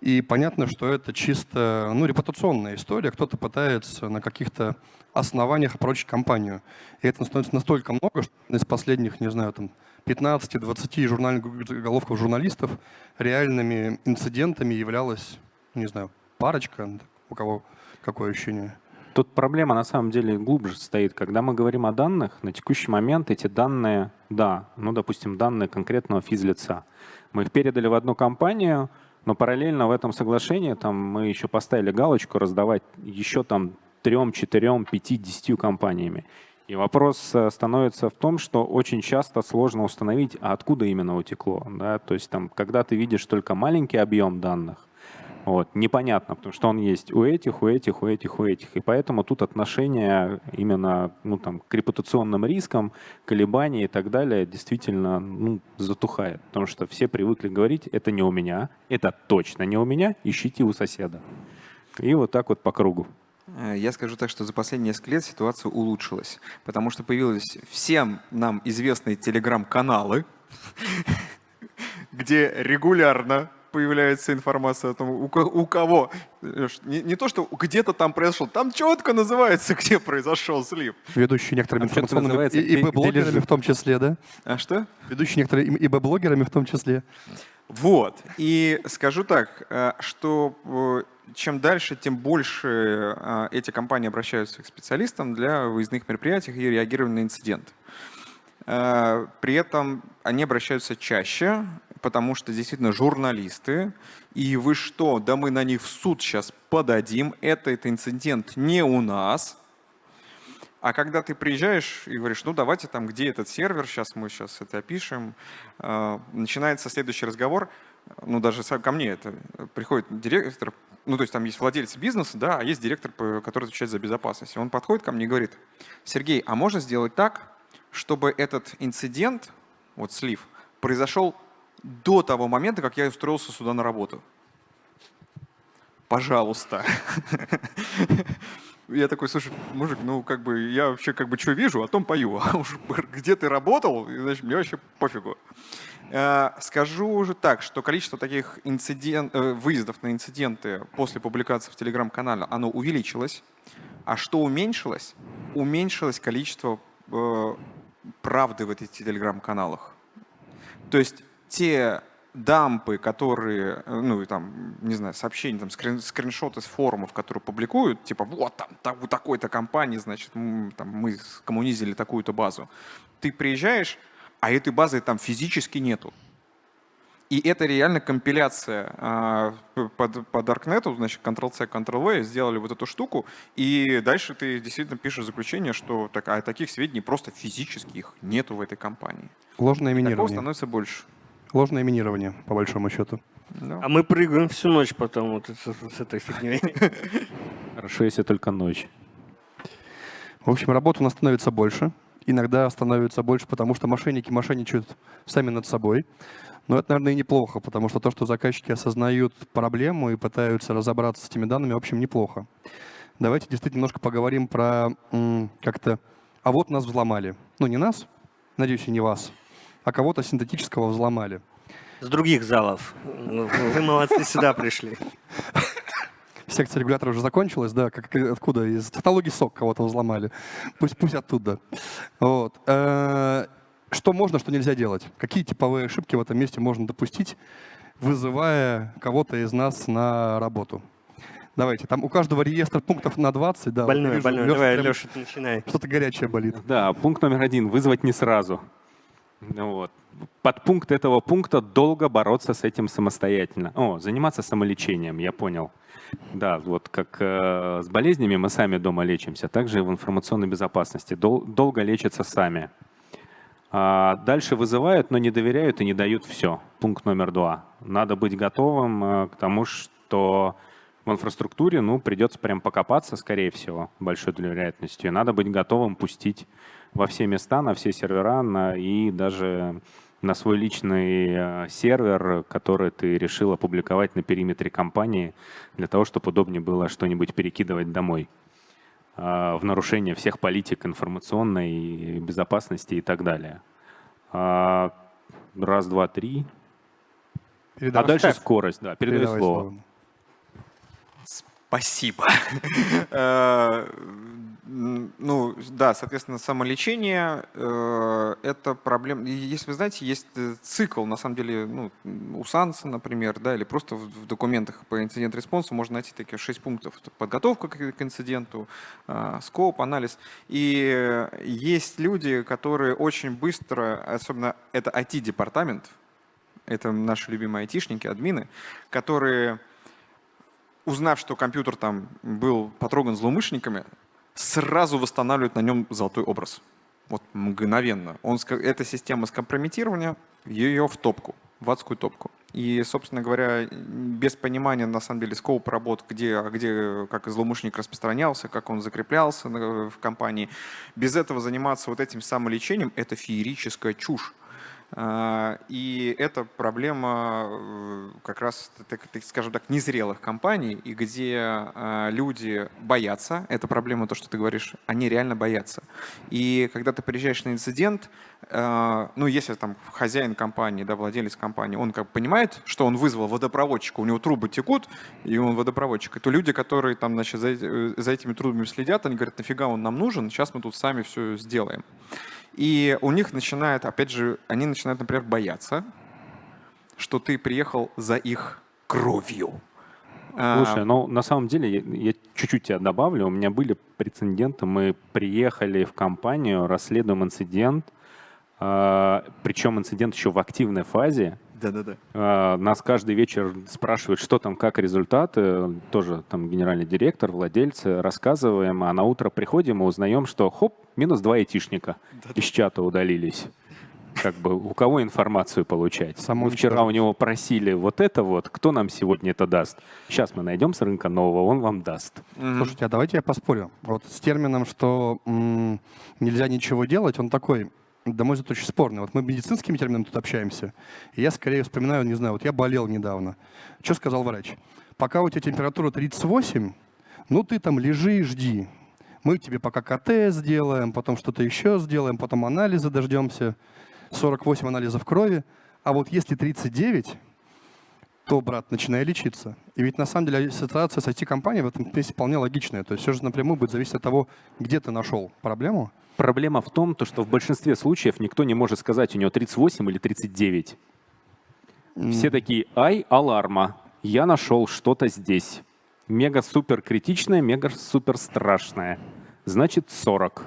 [SPEAKER 2] И понятно, что это чисто ну, репутационная история. Кто-то пытается на каких-то основаниях опрочить компанию. И это становится настолько много, что из последних, не знаю, там 15-20 журнальных журналистов реальными инцидентами являлась, не знаю, парочка, у кого какое ощущение.
[SPEAKER 4] Тут проблема на самом деле глубже стоит. Когда мы говорим о данных, на текущий момент эти данные, да, ну, допустим, данные конкретного физлица. Мы их передали в одну компанию, но параллельно в этом соглашении там, мы еще поставили галочку раздавать еще там трем, четырем, пяти, десятью компаниями. И вопрос э, становится в том, что очень часто сложно установить, а откуда именно утекло. Да? То есть там, когда ты видишь только маленький объем данных, вот, непонятно, потому что он есть у этих, у этих, у этих, у этих. И поэтому тут отношение именно ну, там, к репутационным рискам, колебания и так далее действительно ну, затухает. Потому что все привыкли говорить, это не у меня, это точно не у меня, ищите у соседа. И вот так вот по кругу.
[SPEAKER 5] Э, я скажу так, что за последние несколько лет ситуация улучшилась, потому что появились всем нам известные телеграм-каналы, <laughs> где регулярно появляется информация о том, у, у кого. Не, не то, что где-то там произошел, там четко называется, <laughs> где произошел слив.
[SPEAKER 2] Ведущие некоторыми информационными ИБ-блогерами в том числе, да?
[SPEAKER 5] А что?
[SPEAKER 2] Ведущие некоторыми ИБ-блогерами в том числе.
[SPEAKER 5] Вот. И скажу так, э, что э, чем дальше, тем больше э, эти компании обращаются к специалистам для выездных мероприятий и реагирования на инцидент. При этом они обращаются чаще, потому что действительно журналисты, и вы что, да мы на них в суд сейчас подадим, это, это инцидент не у нас. А когда ты приезжаешь и говоришь, ну давайте там, где этот сервер, сейчас мы сейчас это опишем, э, начинается следующий разговор, ну даже ко мне это, приходит директор, ну то есть там есть владелец бизнеса, да, а есть директор, который отвечает за безопасность. Он подходит ко мне и говорит, Сергей, а можно сделать так, чтобы этот инцидент, вот слив, произошел до того момента, как я устроился сюда на работу. Пожалуйста. <laughs> Я такой, слушай, мужик, ну как бы я вообще как бы что вижу, о том пою. <laughs> А уж где ты работал, значит, мне вообще пофигу. Э, скажу уже так, что количество таких инцидент, э, выездов на инциденты после публикации в Телеграм-канале, оно увеличилось. А что уменьшилось? Уменьшилось количество э, правды в этих Телеграм-каналах. То есть те дампы, которые, э, ну, там, не знаю, сообщения, там, скрин, скриншоты с форумов, которые публикуют, типа, вот там, там у такой-то компании, значит, мы, там, мы коммунизили такую-то базу. Ты приезжаешь, а этой базы там физически нету. И это реально компиляция а, под, по Darknet, значит, Ctrl-C, Ctrl-V, сделали вот эту штуку, и дальше ты действительно пишешь заключение, что так, а таких сведений просто физически их нету в этой компании.
[SPEAKER 2] Ложное минирование. Такого
[SPEAKER 5] становится больше.
[SPEAKER 2] Ложное минирование, по большому счету.
[SPEAKER 3] Да. А мы прыгаем всю ночь потом вот с, с этой фигней. <laughs>
[SPEAKER 4] Хорошо, если только ночь.
[SPEAKER 2] В общем, работы у нас становится больше. Иногда становится больше, потому что мошенники мошенничают сами над собой. Но это, наверное, и неплохо, потому что то, что заказчики осознают проблему и пытаются разобраться с этими данными, в общем, неплохо. Давайте действительно немножко поговорим про как-то... А вот нас взломали. Ну, не нас, надеюсь, и не вас, а кого-то синтетического взломали.
[SPEAKER 3] С других залов. Ну, Вы молодцы, сюда пришли.
[SPEAKER 2] Секция регулятора уже закончилась, да, как, откуда? Из технологий СОК кого-то взломали. Пусть, пусть оттуда. Вот. Э, Что можно, что нельзя делать? Какие типовые ошибки в этом месте можно допустить, вызывая кого-то из нас на работу? Давайте, там у каждого реестра пунктов на 20. Да,
[SPEAKER 3] Больной,
[SPEAKER 2] вижу,
[SPEAKER 3] больной.
[SPEAKER 2] Лёша
[SPEAKER 3] Давай,
[SPEAKER 2] прям
[SPEAKER 3] Леша, ты начинай.
[SPEAKER 2] Что-то горячее болит.
[SPEAKER 4] Да, пункт номер один – вызвать не сразу. Ну Вот. Подпункт этого пункта – долго бороться с этим самостоятельно. О, заниматься самолечением, я понял. Да, вот как э, с болезнями мы сами дома лечимся, также и в информационной безопасности. Дол- долго лечатся сами. А дальше вызывают, но не доверяют и не дают все. Пункт номер два. Надо быть готовым э, к тому, что в инфраструктуре ну, придется прям покопаться, скорее всего, большой вероятностью. Надо быть готовым пустить во все места, на все сервера на, и даже на свой личный э, сервер, который ты решил опубликовать на периметре компании, для того, чтобы удобнее было что-нибудь перекидывать домой а, в нарушение всех политик информационной безопасности и так далее. А, Раз, два, три. А
[SPEAKER 2] Передавай-
[SPEAKER 4] дальше скорость, да, передаю
[SPEAKER 2] передавай
[SPEAKER 4] слово.
[SPEAKER 2] слово.
[SPEAKER 5] Спасибо. <laughs> Ну, да, соответственно, самолечение э, – это проблема. Если вы знаете, есть э, цикл, на самом деле, ну, у Санса, например, да, или просто в документах по инцидент-респонсу можно найти такие шесть пунктов. Подготовка к инциденту, э, скоп, анализ. И есть люди, которые очень быстро, особенно это IT-департамент, это наши любимые айтишники, админы, которые узнав, что компьютер там был потроган злоумышленниками, сразу восстанавливают на нем золотой образ. Вот мгновенно. Он, эта система скомпрометирования, ее в топку, в адскую топку. И, собственно говоря, без понимания, на самом деле, скоп работ, где, где как злоумышленник распространялся, как он закреплялся в компании, без этого заниматься вот этим самолечением – это феерическая чушь. А, И это проблема э, как раз, скажем так, незрелых компаний, и где а, люди боятся, это проблема, то, что ты говоришь, они реально боятся. И когда ты приезжаешь на инцидент, а, ну, если там хозяин компании, да, владелец компании, он как понимает, что он вызвал водопроводчика, у него трубы текут, и он водопроводчик, то люди, которые там, значит, за, эти- за этими трубами следят, они говорят, нафига он нам нужен, сейчас мы тут сами все сделаем. И у них начинает, опять же, они начинают, например, бояться, что ты приехал за их кровью. А,
[SPEAKER 4] Слушай, ну на самом деле я, чуть-чуть тебя добавлю. У меня были прецеденты. Мы приехали в компанию, расследуем инцидент, а, причем инцидент еще в активной фазе.
[SPEAKER 5] Да-да-да.
[SPEAKER 4] А, Нас каждый вечер спрашивают, что там, как результаты. Тоже там генеральный директор, владельцы, рассказываем. А на утро приходим и узнаем, что хоп, минус два айтишника из чата удалились. Как бы у кого информацию получать?
[SPEAKER 2] Само
[SPEAKER 4] мы вчера у него просили вот это вот, кто нам сегодня это даст? Сейчас мы найдем с рынка нового, он вам даст.
[SPEAKER 5] Мгм.
[SPEAKER 2] Слушайте, а давайте я поспорю. Вот с термином, что м, нельзя ничего делать, он такой, на мой взгляд, очень спорный. Вот мы медицинскими терминами тут общаемся, и я скорее вспоминаю, не знаю, вот я болел недавно. Что сказал врач? Пока у тебя температура 38, ну ты там лежи и жди. Мы тебе пока КТ сделаем, потом что-то еще сделаем, потом анализы дождемся. 48 анализов крови. А вот если 39, то, брат, начинай лечиться. И ведь на самом деле ситуация с IT-компанией в этом месте вполне логичная. То есть все же напрямую будет зависеть от того, где ты нашел проблему.
[SPEAKER 4] Проблема в том, то, что в большинстве случаев никто не может сказать, у него 38 или 39. Все такие, ай, аларма, я нашел что-то здесь. Мега-супер критичное, мега-супер страшное. Значит, 40.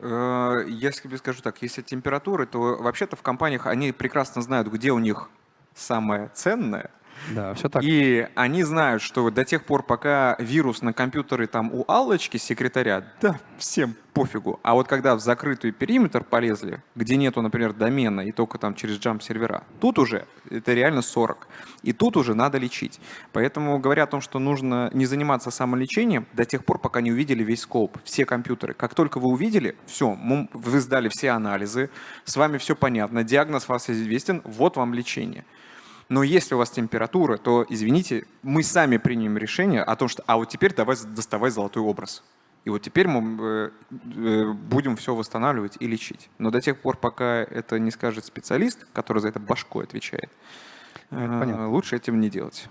[SPEAKER 5] Э, Я тебе скажу так, если температуры, то вообще-то в компаниях они прекрасно знают, где у них самое ценное,
[SPEAKER 2] Да, все так.
[SPEAKER 5] И они знают, что до тех пор, пока вирус на компьютере там у Аллочки, секретаря, да, всем пофигу. А вот когда в закрытый периметр полезли, где нету, например, домена и только там через джамп сервера, тут уже это реально 40. И тут уже надо лечить. Поэтому говоря о том, что нужно не заниматься самолечением до тех пор, пока не увидели весь скоп, все компьютеры. Как только вы увидели, все, вы сдали все анализы, с вами все понятно, диагноз вас известен, вот вам лечение. Но если у вас температура, то, извините, мы сами примем решение о том, что а вот теперь давай доставай золотой образ. И вот теперь мы э, э, будем все восстанавливать и лечить. Но до тех пор, пока это не скажет специалист, который за это башкой отвечает, э,
[SPEAKER 2] понятно.
[SPEAKER 5] лучше этим не делать.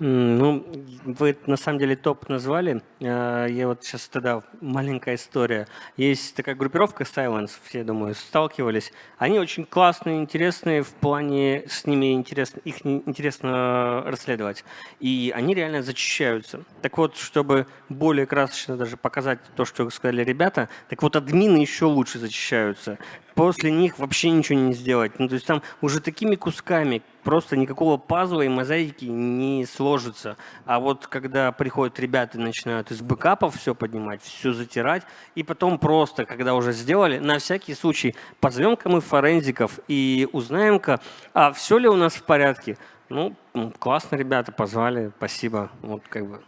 [SPEAKER 3] Ну, вы на самом деле топ назвали. Э, Я вот сейчас тогда маленькая история. Есть такая группировка Silence, все, думаю, сталкивались. Они очень классные, интересные в плане с ними интересно, их интересно расследовать. И они реально зачищаются. Так вот, чтобы более красочно даже показать то, что сказали ребята, так вот админы еще лучше зачищаются. После них вообще ничего не сделать. Ну, то есть там уже такими кусками просто никакого пазла и мозаики не сложится. А вот когда приходят ребята и начинают из бэкапов все поднимать, все затирать, и потом просто, когда уже сделали, на всякий случай позовем-ка мы форензиков и узнаем-ка, а все ли у нас в порядке. Ну, классно, ребята, позвали, спасибо. Вот как бы.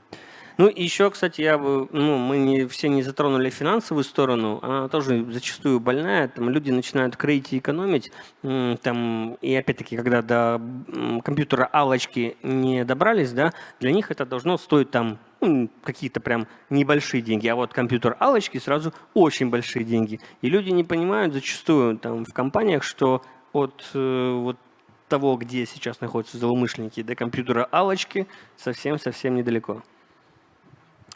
[SPEAKER 3] Ну, и еще, кстати, я бы, ну, мы не, все не затронули финансовую сторону, она тоже зачастую больная, там люди начинают кредить и экономить, там, и опять-таки, когда до компьютера алочки не добрались, да, для них это должно стоить там ну, какие-то прям небольшие деньги, а вот компьютер алочки сразу очень большие деньги. И люди не понимают зачастую там в компаниях, что от э, вот того, где сейчас находятся злоумышленники, до компьютера алочки совсем-совсем недалеко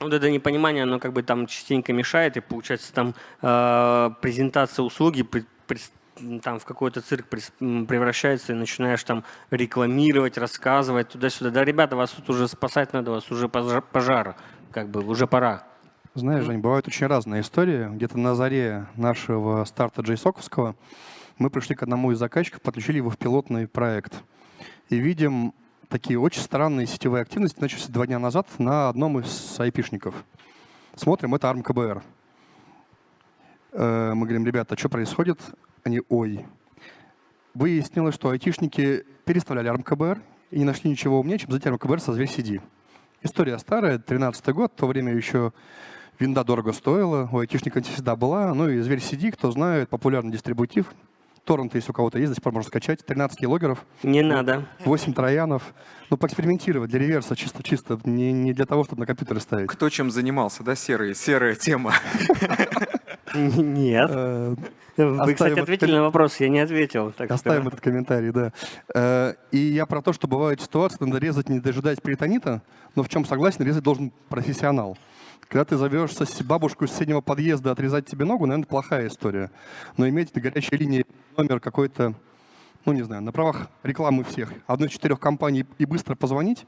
[SPEAKER 3] вот это непонимание, оно как бы там частенько мешает, и получается там э, презентация услуги при- при- там в какой-то цирк превращается, и начинаешь там рекламировать, рассказывать туда-сюда. Да, ребята, вас тут уже спасать надо, вас уже пожар, пожар, как бы уже пора.
[SPEAKER 2] Знаешь, Жень, бывают очень разные истории. Где-то на заре нашего старта джейсоковского мы пришли к одному из заказчиков, подключили его в пилотный проект. И видим такие очень странные сетевые активности, начались два дня назад на одном из айпишников. Смотрим, это ARM-КБР. Э, Мы говорим, ребята, что происходит? Они, ой. Выяснилось, что айтишники переставляли ARM-КБР и не нашли ничего умнее, чем взять ARM-КБР со Зверь CD. История старая, 13 год, в то время еще винда дорого стоила, у айтишника всегда была. Ну и Зверь CD, кто знает, популярный дистрибутив. Торренты, если у кого-то есть, до сих пор можно скачать. 13 килогеров,
[SPEAKER 3] Не надо.
[SPEAKER 2] 8 троянов. Ну, поэкспериментировать для реверса чисто-чисто, не, не для того, чтобы на компьютере ставить.
[SPEAKER 5] Кто чем занимался, да, серые, серая тема. <laughs>
[SPEAKER 3] Нет.
[SPEAKER 2] Э,
[SPEAKER 3] Вы, кстати, ответили на вопрос, я не ответил.
[SPEAKER 2] Оставим этот комментарий, да. Э, И я про то, что бывают ситуации, надо резать, не дожидаясь перитонита, но в чем согласен, резать должен профессионал. Когда ты зовешь сос- бабушку из соседнего подъезда отрезать тебе ногу, наверное, плохая история. Но иметь на горячей линии номер какой-то, ну не знаю, на правах рекламы всех, одной из четырех компаний и быстро позвонить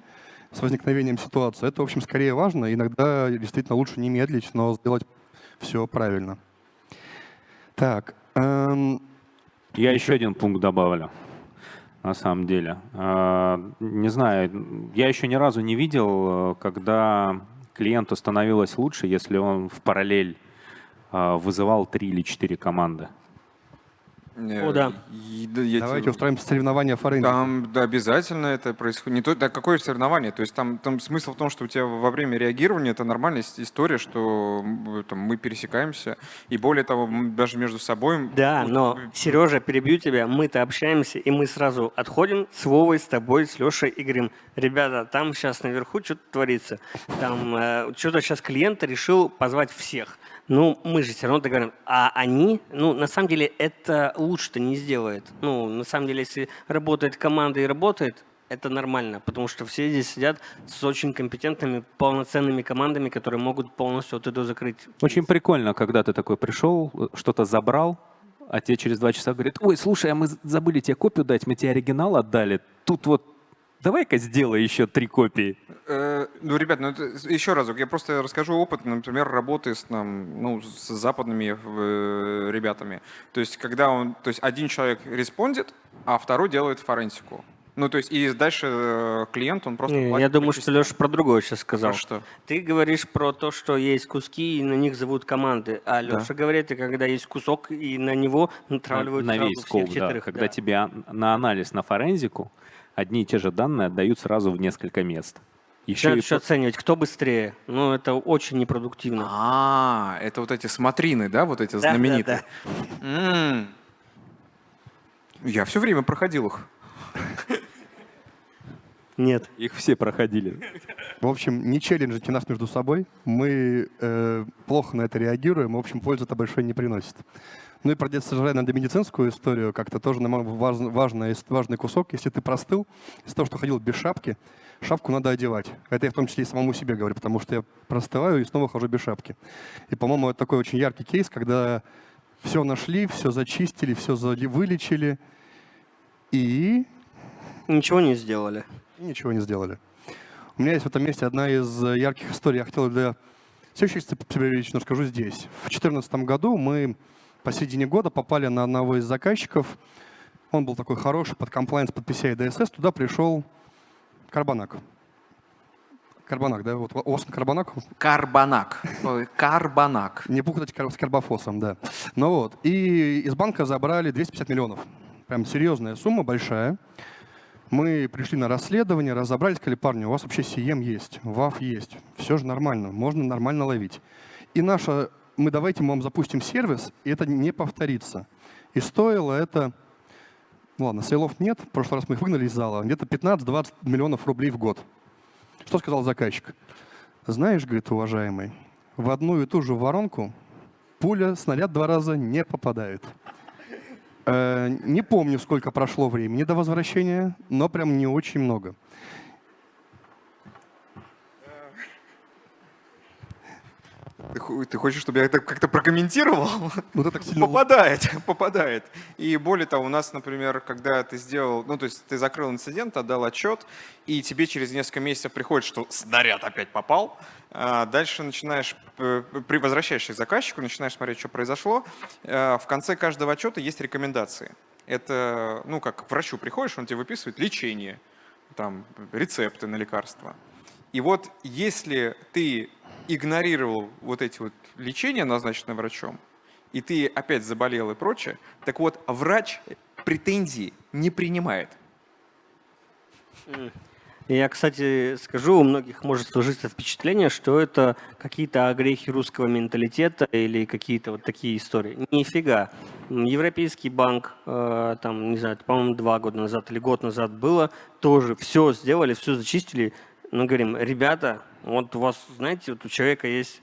[SPEAKER 2] с возникновением ситуации, это, в общем, скорее важно. Иногда действительно лучше не медлить, но сделать все правильно. Так, эм,
[SPEAKER 4] Я еще один пункт добавлю, на самом деле. А, Не знаю, я еще ни разу не видел, э, когда клиенту становилось лучше, если он в параллель а, вызывал три или четыре команды.
[SPEAKER 3] О, да.
[SPEAKER 5] И, да, я
[SPEAKER 2] давайте
[SPEAKER 5] тебе-
[SPEAKER 2] устроим соревнования форензиков.
[SPEAKER 5] Там да, обязательно это происходит. Не то, да, какое соревнование? То есть там, там смысл в том, что у тебя во время реагирования это нормальная ис- история, что там, мы пересекаемся. И более того, даже между собой...
[SPEAKER 3] Да,
[SPEAKER 5] вот,
[SPEAKER 3] но,
[SPEAKER 5] э,
[SPEAKER 3] Сережа, перебью тебя, мы-то общаемся, и мы сразу отходим с Вовой, с тобой, с Лешей и говорим, ребята, там сейчас наверху что-то творится, там э, что-то сейчас клиент решил позвать всех. Ну, мы же все равно договорим. А они, ну, на самом деле, это лучше-то не сделает. Ну, на самом деле, если работает команда и работает, это нормально, потому что все здесь сидят с очень компетентными, полноценными командами, которые могут полностью вот это закрыть.
[SPEAKER 4] Очень прикольно, когда ты такой пришел, что-то забрал, а тебе через два часа говорят, ой, слушай, а мы забыли тебе копию дать, мы тебе оригинал отдали, тут вот давай-ка сделай еще три копии.
[SPEAKER 5] Э, ну, ребят, ну, это, еще разок, я просто расскажу опыт, например, работы с, там, ну, с западными э, ребятами. То есть, когда он, то есть один человек респондит, а второй делает форенсику. Ну, то есть, и дальше э, клиент, он просто
[SPEAKER 3] Не, я думаю, что. Леша про другое сейчас сказал.
[SPEAKER 5] Про что?
[SPEAKER 3] Ты говоришь про то, что есть куски, и на них зовут команды. А Леша говорит, и когда есть кусок, и на него натравливают
[SPEAKER 4] на
[SPEAKER 3] сразу
[SPEAKER 4] весь
[SPEAKER 3] всех
[SPEAKER 4] скоп, да. Когда
[SPEAKER 3] да.
[SPEAKER 4] тебе ан- на анализ, на форензику одни и те же данные отдают сразу в несколько мест. Еще
[SPEAKER 3] Начинают
[SPEAKER 4] и
[SPEAKER 3] еще оценивать, кто быстрее. Ну, это очень непродуктивно.
[SPEAKER 5] А, это вот эти смотрины, да, вот эти
[SPEAKER 3] Да, да,
[SPEAKER 5] знаменитые? М. Я все время проходил их.
[SPEAKER 3] Нет.
[SPEAKER 4] их все проходили.
[SPEAKER 2] В общем, не челленджите нас между собой. Мы э, плохо на это реагируем. В общем, пользы это большой не приносит. Ну и про детско-медицинскую историю как-то тоже нам важный, важный, важный кусок. Если ты простыл, из-за того, что ходил без шапки, шапку надо одевать. Это я в том числе и самому себе говорю, потому что я простываю и снова хожу без шапки. И, по-моему, это такой очень яркий кейс, когда все нашли, все зачистили, все вылечили и...
[SPEAKER 3] Ничего не сделали.
[SPEAKER 2] И ничего не сделали. У меня есть в этом месте одна из ярких историй. Я хотел для следующих себе расскажу здесь. В 2014 году мы посередине года попали на одного из заказчиков. Он был такой хороший, под комплайнс, под PCI DSS. Туда пришел Карбонак. Карбонак, да? Вот вас Карбонак?
[SPEAKER 5] Карбонак. Карбонак.
[SPEAKER 2] Не путать с карбофосом, да. Ну вот. И из банка забрали 250 миллионов. Прям серьезная сумма, большая. Мы пришли на расследование, разобрались, сказали, парни, у вас вообще CM есть, ВАФ есть, все же нормально, можно нормально ловить. И наша, мы давайте мы вам запустим сервис, и это не повторится. И стоило это, ну ладно, сейлов нет, в прошлый раз мы их выгнали из зала, где-то 15-20 миллионов рублей в год. Что сказал заказчик? Знаешь, говорит, уважаемый, в одну и ту же воронку пуля, снаряд два раза не попадает. Э, не помню, сколько прошло времени до возвращения, но прям не очень много.
[SPEAKER 5] Ты, ты хочешь, чтобы я это как-то прокомментировал?
[SPEAKER 2] Ну, так сильно...
[SPEAKER 5] Попадает, <laughs> попадает. И более того, у нас, например, когда ты сделал, ну, то есть ты закрыл инцидент, отдал отчет, и тебе через несколько месяцев приходит, что снаряд опять попал, а дальше начинаешь, э, при возвращаешься к заказчику, начинаешь смотреть, что произошло. Э, в конце каждого отчета есть рекомендации. Это, ну, как к врачу приходишь, он тебе выписывает лечение, там, рецепты на лекарства. И вот если ты игнорировал вот эти вот лечения, назначенные врачом, и ты опять заболел и прочее, так вот, врач претензии не принимает.
[SPEAKER 3] Я, кстати, скажу, у многих может сложиться впечатление, что это какие-то огрехи русского менталитета или какие-то вот такие истории. Нифига. Европейский банк, э, там, не знаю, по-моему, два года назад или год назад было, тоже все сделали, все зачистили. Мы говорим, ребята, вот у вас, знаете, вот у человека есть...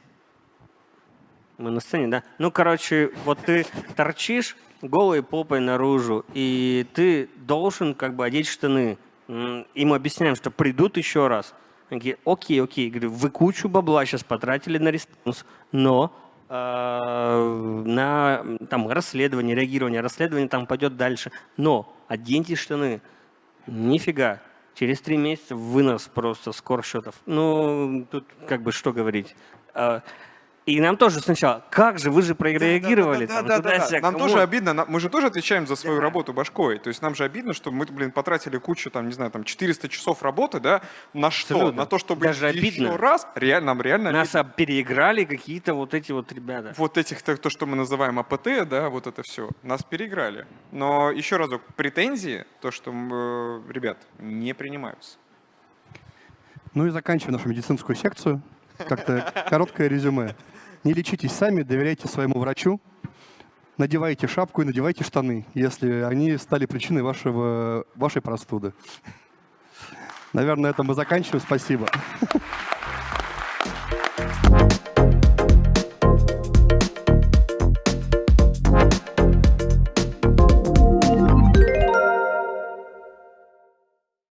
[SPEAKER 3] Мы на сцене, да? Ну, короче, вот ты торчишь голой попой наружу, и ты должен как бы одеть штаны им объясняем, что придут еще раз. Они говорят, окей, окей. Говорю, вы кучу бабла сейчас потратили на response, но э, на там, расследование, реагирование, расследование там пойдет дальше. Но оденьте штаны. Нифига. Через три месяца вынос просто скорсчетов. Ну, тут как бы что говорить. И нам тоже сначала, как же, вы же прореагировали.
[SPEAKER 5] Да, да, да, да, Нам тоже обидно, мы же тоже отвечаем за свою работу башкой. То есть нам же обидно, что мы, блин, потратили кучу, там, не знаю, там, 400 часов работы, да, на что? На то, чтобы
[SPEAKER 3] Даже еще
[SPEAKER 5] раз, реально, нам реально
[SPEAKER 3] Нас переиграли какие-то вот эти вот ребята.
[SPEAKER 5] Вот этих, то, что мы называем АПТ, да, вот это все, нас переиграли. Но еще разок, претензии, то, что, э, ребят, не принимаются.
[SPEAKER 2] Ну и заканчивая нашу медицинскую секцию, как-то короткое резюме. Не лечитесь сами, доверяйте своему врачу, надевайте шапку и надевайте штаны, если они стали причиной вашего, вашей простуды. Наверное, на этом мы заканчиваем. Спасибо.